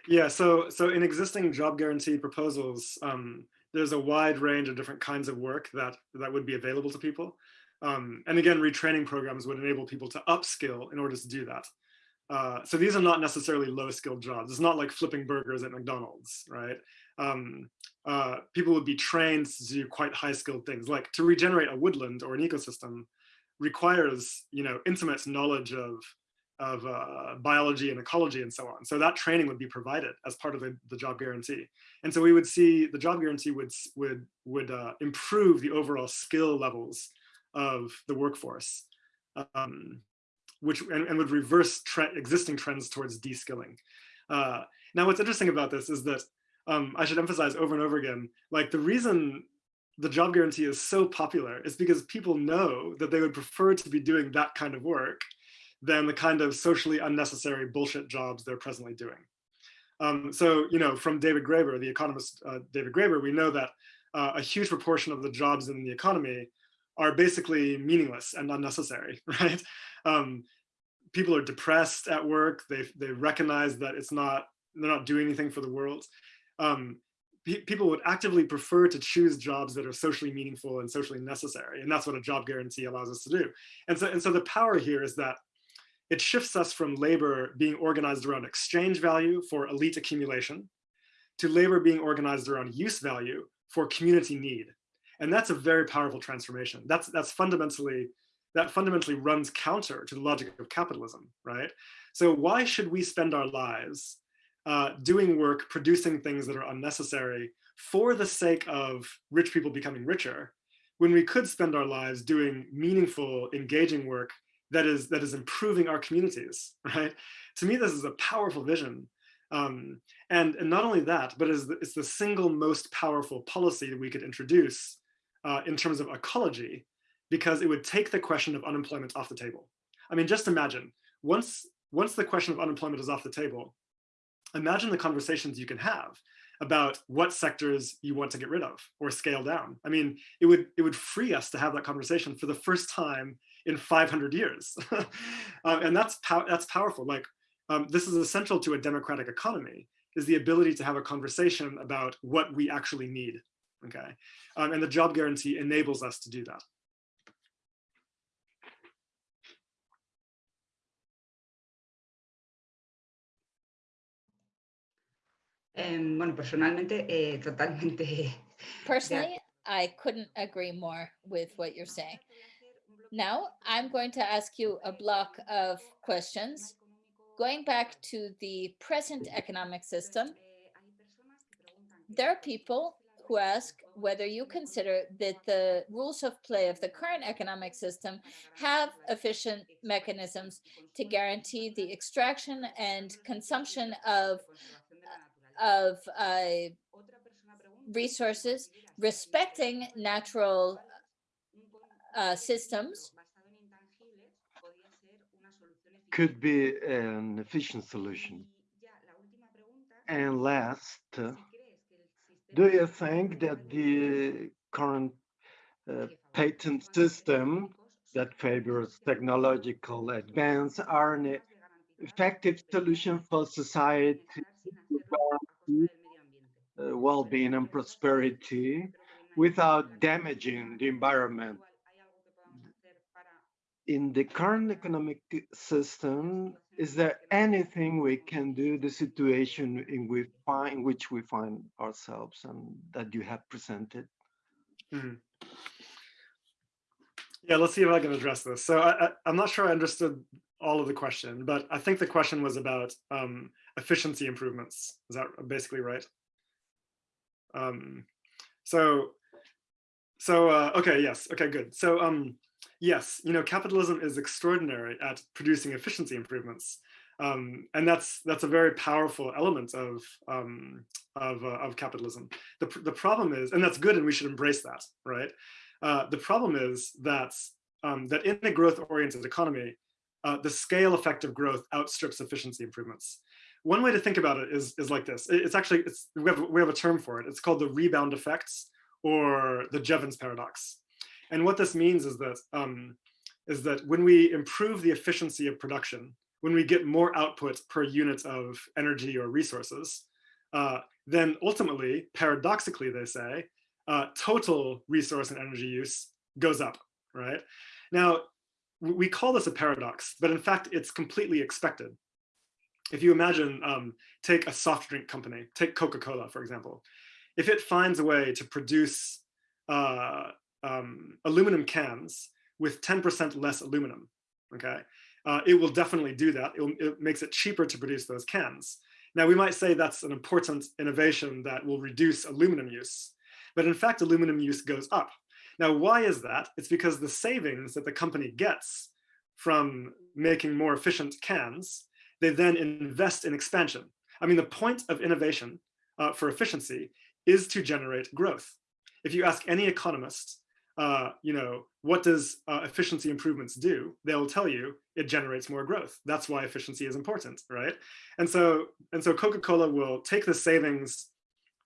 Yeah, so so in existing job guarantee proposals, um, there's a wide range of different kinds of work that that would be available to people. Um, and again, retraining programs would enable people to upskill in order to do that. Uh, so these are not necessarily low skilled jobs. It's not like flipping burgers at McDonald's, right? Um, uh, people would be trained to do quite high skilled things like to regenerate a woodland or an ecosystem requires, you know, intimate knowledge of, of uh, biology and ecology and so on. So that training would be provided as part of the, the job guarantee. And so we would see the job guarantee would, would, would uh, improve the overall skill levels of the workforce. Um, which and, and would reverse tre existing trends towards de-skilling. Uh, now, what's interesting about this is that um, I should emphasize over and over again, like the reason the job guarantee is so popular is because people know that they would prefer to be doing that kind of work than the kind of socially unnecessary bullshit jobs they're presently doing. Um, so, you know, from David Graeber, the economist uh, David Graeber, we know that uh, a huge proportion of the jobs in the economy are basically meaningless and unnecessary, right? Um, people are depressed at work. They they recognize that it's not they're not doing anything for the world. Um, pe people would actively prefer to choose jobs that are socially meaningful and socially necessary, and that's what a job guarantee allows us to do. And so and so the power here is that it shifts us from labor being organized around exchange value for elite accumulation to labor being organized around use value for community need. And that's a very powerful transformation. That's, that's fundamentally that fundamentally runs counter to the logic of capitalism, right? So why should we spend our lives uh, doing work, producing things that are unnecessary for the sake of rich people becoming richer, when we could spend our lives doing meaningful, engaging work that is that is improving our communities, right? To me, this is a powerful vision. Um, and, and not only that, but it's the, it's the single most powerful policy that we could introduce uh, in terms of ecology because it would take the question of unemployment off the table. I mean, just imagine, once, once the question of unemployment is off the table, imagine the conversations you can have about what sectors you want to get rid of or scale down. I mean, it would, it would free us to have that conversation for the first time in 500 years. um, and that's, pow that's powerful. Like, um, this is essential to a democratic economy, is the ability to have a conversation about what we actually need, okay? Um, and the job guarantee enables us to do that. Eh, bueno, personalmente, eh, totalmente. Personally, I couldn't agree more with what you're saying. Now, I'm going to ask you a block of questions. Going back to the present economic system, there are people ask whether you consider that the rules of play of the current economic system have efficient mechanisms to guarantee the extraction and consumption of of uh, resources, respecting natural uh, systems. Could be an efficient solution. And last, do you think that the current uh, patent system that favors technological advance are an effective solution for society uh, well-being and prosperity without damaging the environment. In the current economic system, is there anything we can do the situation in, we find, in which we find ourselves and that you have presented? Mm -hmm. Yeah, let's see if I can address this. So I, am not sure I understood all of the question, but I think the question was about um, efficiency improvements. Is that basically right? Um, so, so uh, okay, yes, okay, good. So um, yes, you know, capitalism is extraordinary at producing efficiency improvements. Um, and that's that's a very powerful element of um, of, uh, of capitalism. The, the problem is, and that's good, and we should embrace that, right? Uh, the problem is that um, that in a growth-oriented economy, uh, the scale effect of growth outstrips efficiency improvements. One way to think about it is, is like this. It's actually, it's, we, have, we have a term for it. It's called the rebound effects or the Jevons paradox. And what this means is that, um, is that when we improve the efficiency of production, when we get more output per unit of energy or resources, uh, then ultimately, paradoxically, they say, uh, total resource and energy use goes up, right? Now, we call this a paradox, but in fact, it's completely expected. If you imagine, um, take a soft drink company, take Coca-Cola, for example. If it finds a way to produce uh, um, aluminum cans with 10% less aluminum, okay, uh, it will definitely do that. It, it makes it cheaper to produce those cans. Now, we might say that's an important innovation that will reduce aluminum use, but in fact, aluminum use goes up. Now, why is that? It's because the savings that the company gets from making more efficient cans, they then invest in expansion. I mean, the point of innovation uh, for efficiency is to generate growth. If you ask any economist, uh, you know, what does uh, efficiency improvements do? They'll tell you it generates more growth. That's why efficiency is important, right? And so, and so Coca-Cola will take the savings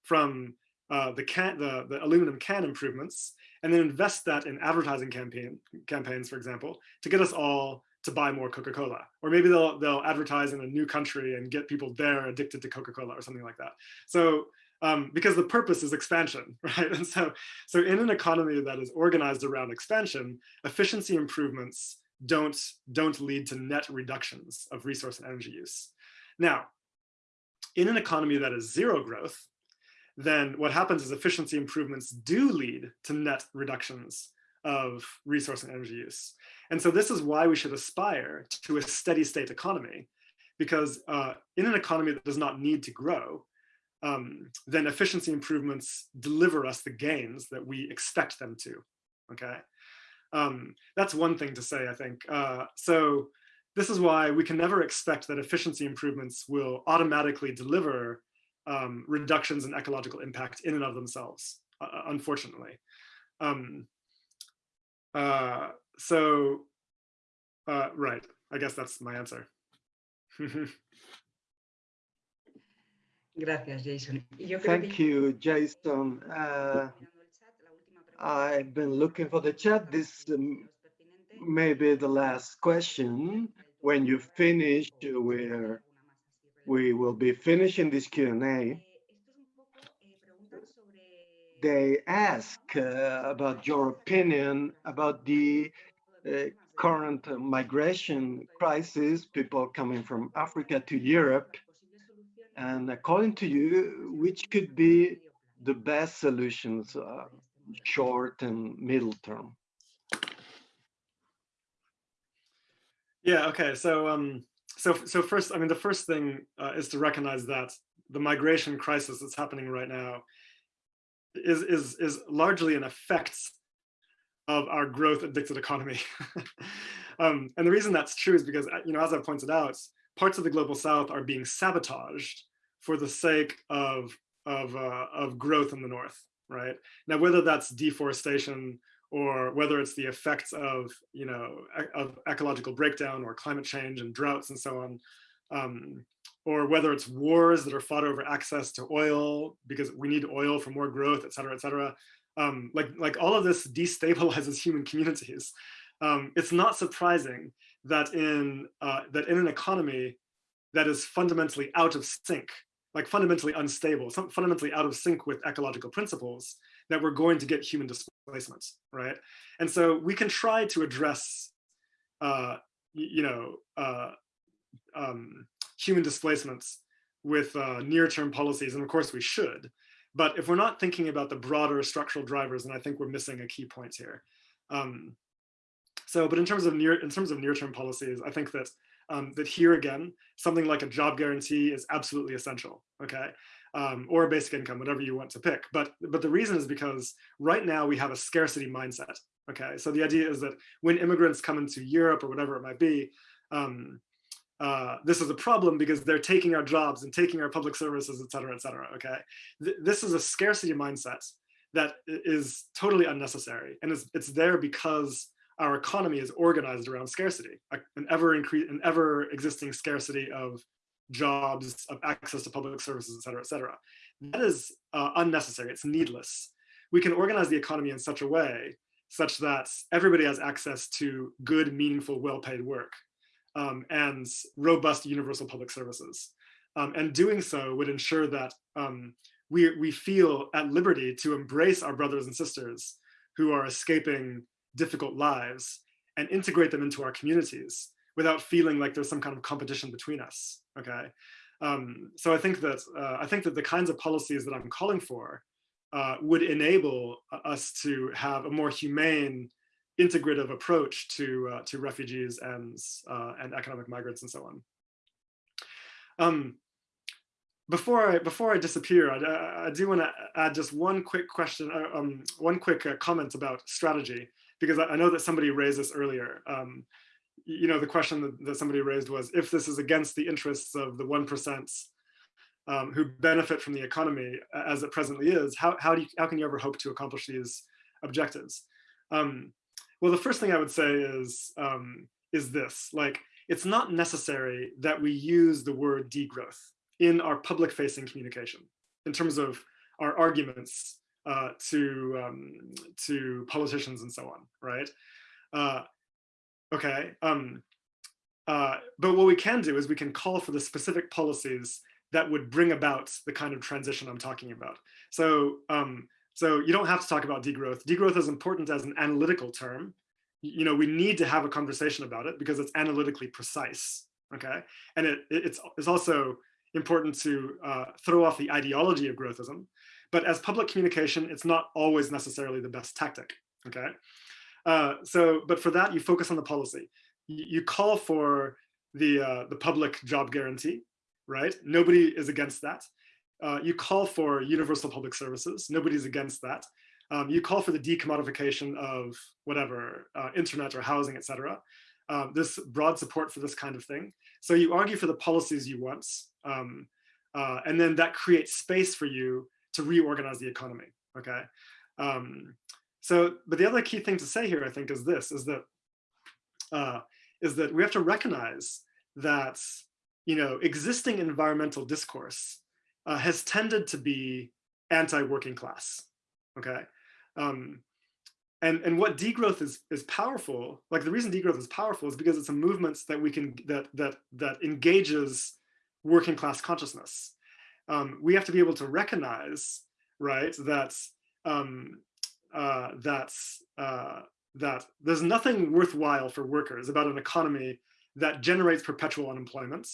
from uh, the can, the, the aluminum can improvements, and then invest that in advertising campaign campaigns, for example, to get us all to buy more Coca-Cola. Or maybe they'll they'll advertise in a new country and get people there addicted to Coca-Cola or something like that. So um, because the purpose is expansion, right? And so, so in an economy that is organized around expansion, efficiency improvements don't, don't lead to net reductions of resource and energy use. Now, in an economy that is zero growth, then what happens is efficiency improvements do lead to net reductions of resource and energy use. And so this is why we should aspire to a steady state economy, because uh, in an economy that does not need to grow, um, then efficiency improvements deliver us the gains that we expect them to, okay? Um, that's one thing to say, I think. Uh, so this is why we can never expect that efficiency improvements will automatically deliver um, reductions in ecological impact in and of themselves, uh, uh unfortunately. Um, uh, so, uh, right, I guess that's my answer. Gracias, Jason. Thank you, Jason. Uh, I've been looking for the chat. This um, may be the last question. When you finish, where we will be finishing this Q&A. They ask uh, about your opinion about the uh, current migration crisis, people coming from Africa to Europe, and according to you, which could be the best solutions, uh, short and middle term? Yeah, okay. So, um, so, so first, I mean, the first thing uh, is to recognize that the migration crisis that's happening right now is, is, is largely an effect of our growth addicted economy. um, and the reason that's true is because, uh, you know, as I pointed out, parts of the global south are being sabotaged for the sake of of uh, of growth in the north right? Now whether that's deforestation or whether it's the effects of you know of ecological breakdown or climate change and droughts and so on um, or whether it's wars that are fought over access to oil because we need oil for more growth et cetera et cetera um, like like all of this destabilizes human communities. Um, it's not surprising that in uh, that in an economy that is fundamentally out of sync, like fundamentally unstable, some fundamentally out of sync with ecological principles, that we're going to get human displacement, right? And so we can try to address, uh, you know, uh, um, human displacements with uh, near-term policies, and of course we should. But if we're not thinking about the broader structural drivers, and I think we're missing a key point here. Um, so, but in terms of near in terms of near-term policies, I think that um, that here again, something like a job guarantee is absolutely essential. Okay. Um, or a basic income, whatever you want to pick. But but the reason is because right now we have a scarcity mindset. Okay, so the idea is that when immigrants come into Europe or whatever it might be, um, uh, this is a problem because they're taking our jobs and taking our public services, et cetera, et cetera. Okay, Th this is a scarcity mindset that is totally unnecessary, and it's it's there because our economy is organized around scarcity, an ever increase, an ever existing scarcity of jobs, of access to public services, et cetera, et cetera. That is uh, unnecessary, it's needless. We can organize the economy in such a way such that everybody has access to good, meaningful, well-paid work um, and robust universal public services. Um, and doing so would ensure that um, we, we feel at liberty to embrace our brothers and sisters who are escaping difficult lives and integrate them into our communities without feeling like there's some kind of competition between us. Okay, um, so I think that uh, I think that the kinds of policies that I'm calling for uh, would enable us to have a more humane, integrative approach to uh, to refugees and uh, and economic migrants and so on. Um, before I before I disappear, I, I do want to add just one quick question, uh, um, one quick uh, comment about strategy, because I, know that somebody raised this earlier. Um, you know, the question that, that, somebody raised was if this is against the interests of the one um, who benefit from the economy as it presently is, how how do you how can you ever hope to accomplish these objectives? Um, well, the first thing I would say is um, is this: like, it's not necessary that we use the word degrowth in our public facing communication in terms of our arguments uh, to, um, to politicians and so on, right? Uh, okay, um, uh, but what we can do is we can call for the specific policies that would bring about the kind of transition I'm talking about. So, um, so you don't have to talk about degrowth. Degrowth is important as an analytical term. You know, we need to have a conversation about it because it's analytically precise, okay? And it, it's, it's also important to uh, throw off the ideology of growthism. But as public communication, it's not always necessarily the best tactic, okay? Uh, so, but for that, you focus on the policy. You, call for the, uh, the public job guarantee, right? Nobody is against that. Uh, you call for universal public services. Nobody's against that. Um, you call for the decommodification of whatever, uh, internet or housing, etc. Um, this broad support for this kind of thing. So you argue for the policies you want, um, uh, and then that creates space for you to reorganize the economy, okay? Um, so, but the other key thing to say here, I think, is this, is that, uh, is that we have to recognize that, you know, existing environmental discourse uh, has tended to be anti-working class, okay? Um, and and what degrowth is is powerful like the reason degrowth is powerful is because it's a movement that we can that that that engages working class consciousness um, we have to be able to recognize right that um, uh, that's uh, that there's nothing worthwhile for workers about an economy that generates perpetual unemployment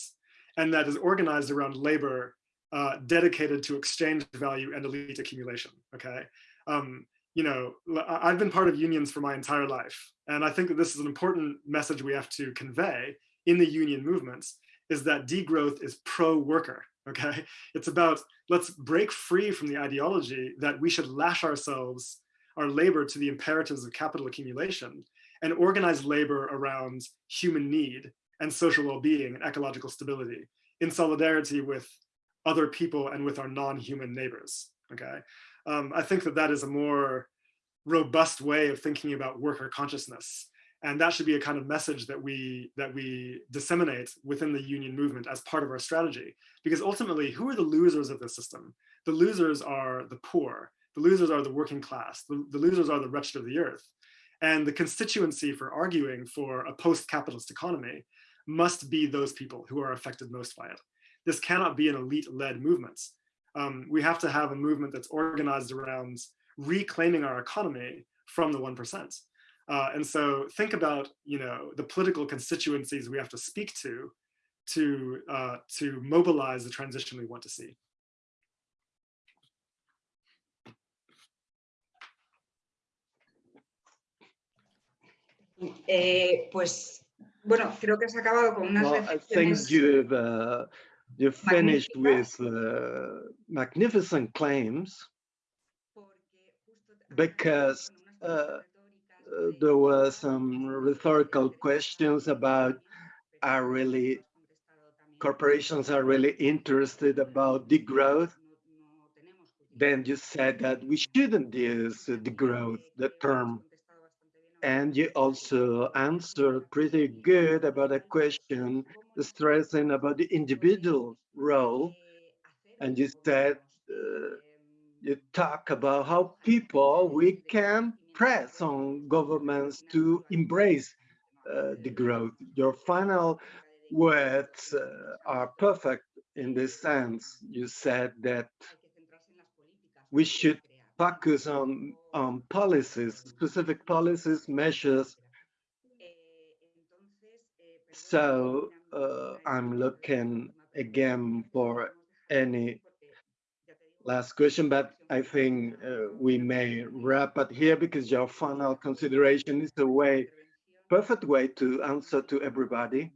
and that is organized around labor uh, dedicated to exchange value and elite accumulation okay um, you know, I've been part of unions for my entire life. And I think that this is an important message we have to convey in the union movements is that degrowth is pro-worker, okay? It's about, let's break free from the ideology that we should lash ourselves, our labor to the imperatives of capital accumulation and organize labor around human need and social well-being and ecological stability in solidarity with other people and with our non-human neighbors, okay? um, I think that that is a more robust way of thinking about worker consciousness. And that should be a kind of message that we that we disseminate within the union movement as part of our strategy. Because ultimately, who are the losers of the system? The losers are the poor. The losers are the working class. The, the losers are the wretched of the earth. And the constituency for arguing for a post-capitalist economy must be those people who are affected most by it. This cannot be an elite-led movement um, we have to have a movement that's organized around reclaiming our economy from the 1%. Uh, and so think about, you know, the political constituencies we have to speak to to, uh, to mobilize the transition we want to see. Eh, pues, bueno, creo que has acabado con unas well, I think you've uh, you finished with uh, magnificent claims because uh, there were some rhetorical questions about are really corporations are really interested about degrowth then you said that we shouldn't use degrowth the term and you also answered pretty good about a question stressing about the individual role. And you said, uh, you talk about how people, we can press on governments to embrace uh, degrowth. Your final words uh, are perfect in this sense. You said that we should focus on, on policies, specific policies, measures. So uh, I'm looking again for any last question, but I think uh, we may wrap up here because your final consideration is a way, perfect way to answer to everybody.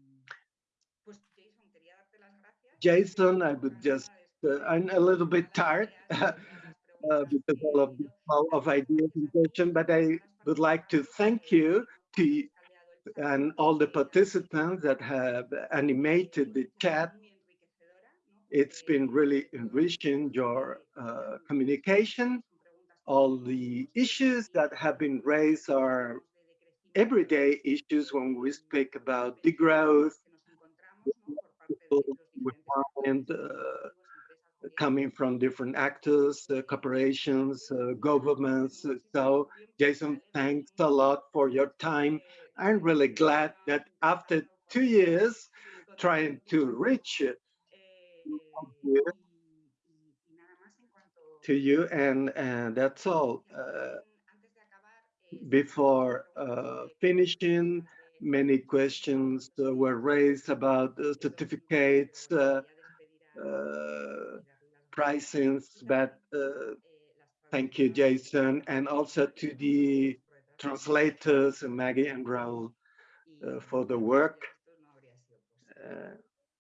Jason, I would just, uh, I'm a little bit tired uh, because all of the flow of ideas and question, but I would like to thank you to and all the participants that have animated the chat. It's been really enriching your uh, communication. All the issues that have been raised are everyday issues when we speak about degrowth, and uh, coming from different actors, uh, corporations, uh, governments. So Jason, thanks a lot for your time. I'm really glad that after two years trying to reach it to you and, and that's all. Uh, before uh, finishing, many questions uh, were raised about the certificates, uh, uh, pricings, but uh, thank you, Jason, and also to the translators, Maggie and Raul, uh, for the work.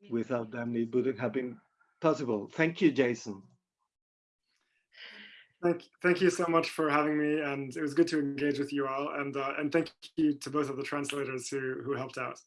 Without them, it wouldn't have been possible. Thank you, Jason. Thank, thank you so much for having me, and it was good to engage with you all. And uh, and thank you to both of the translators who who helped out.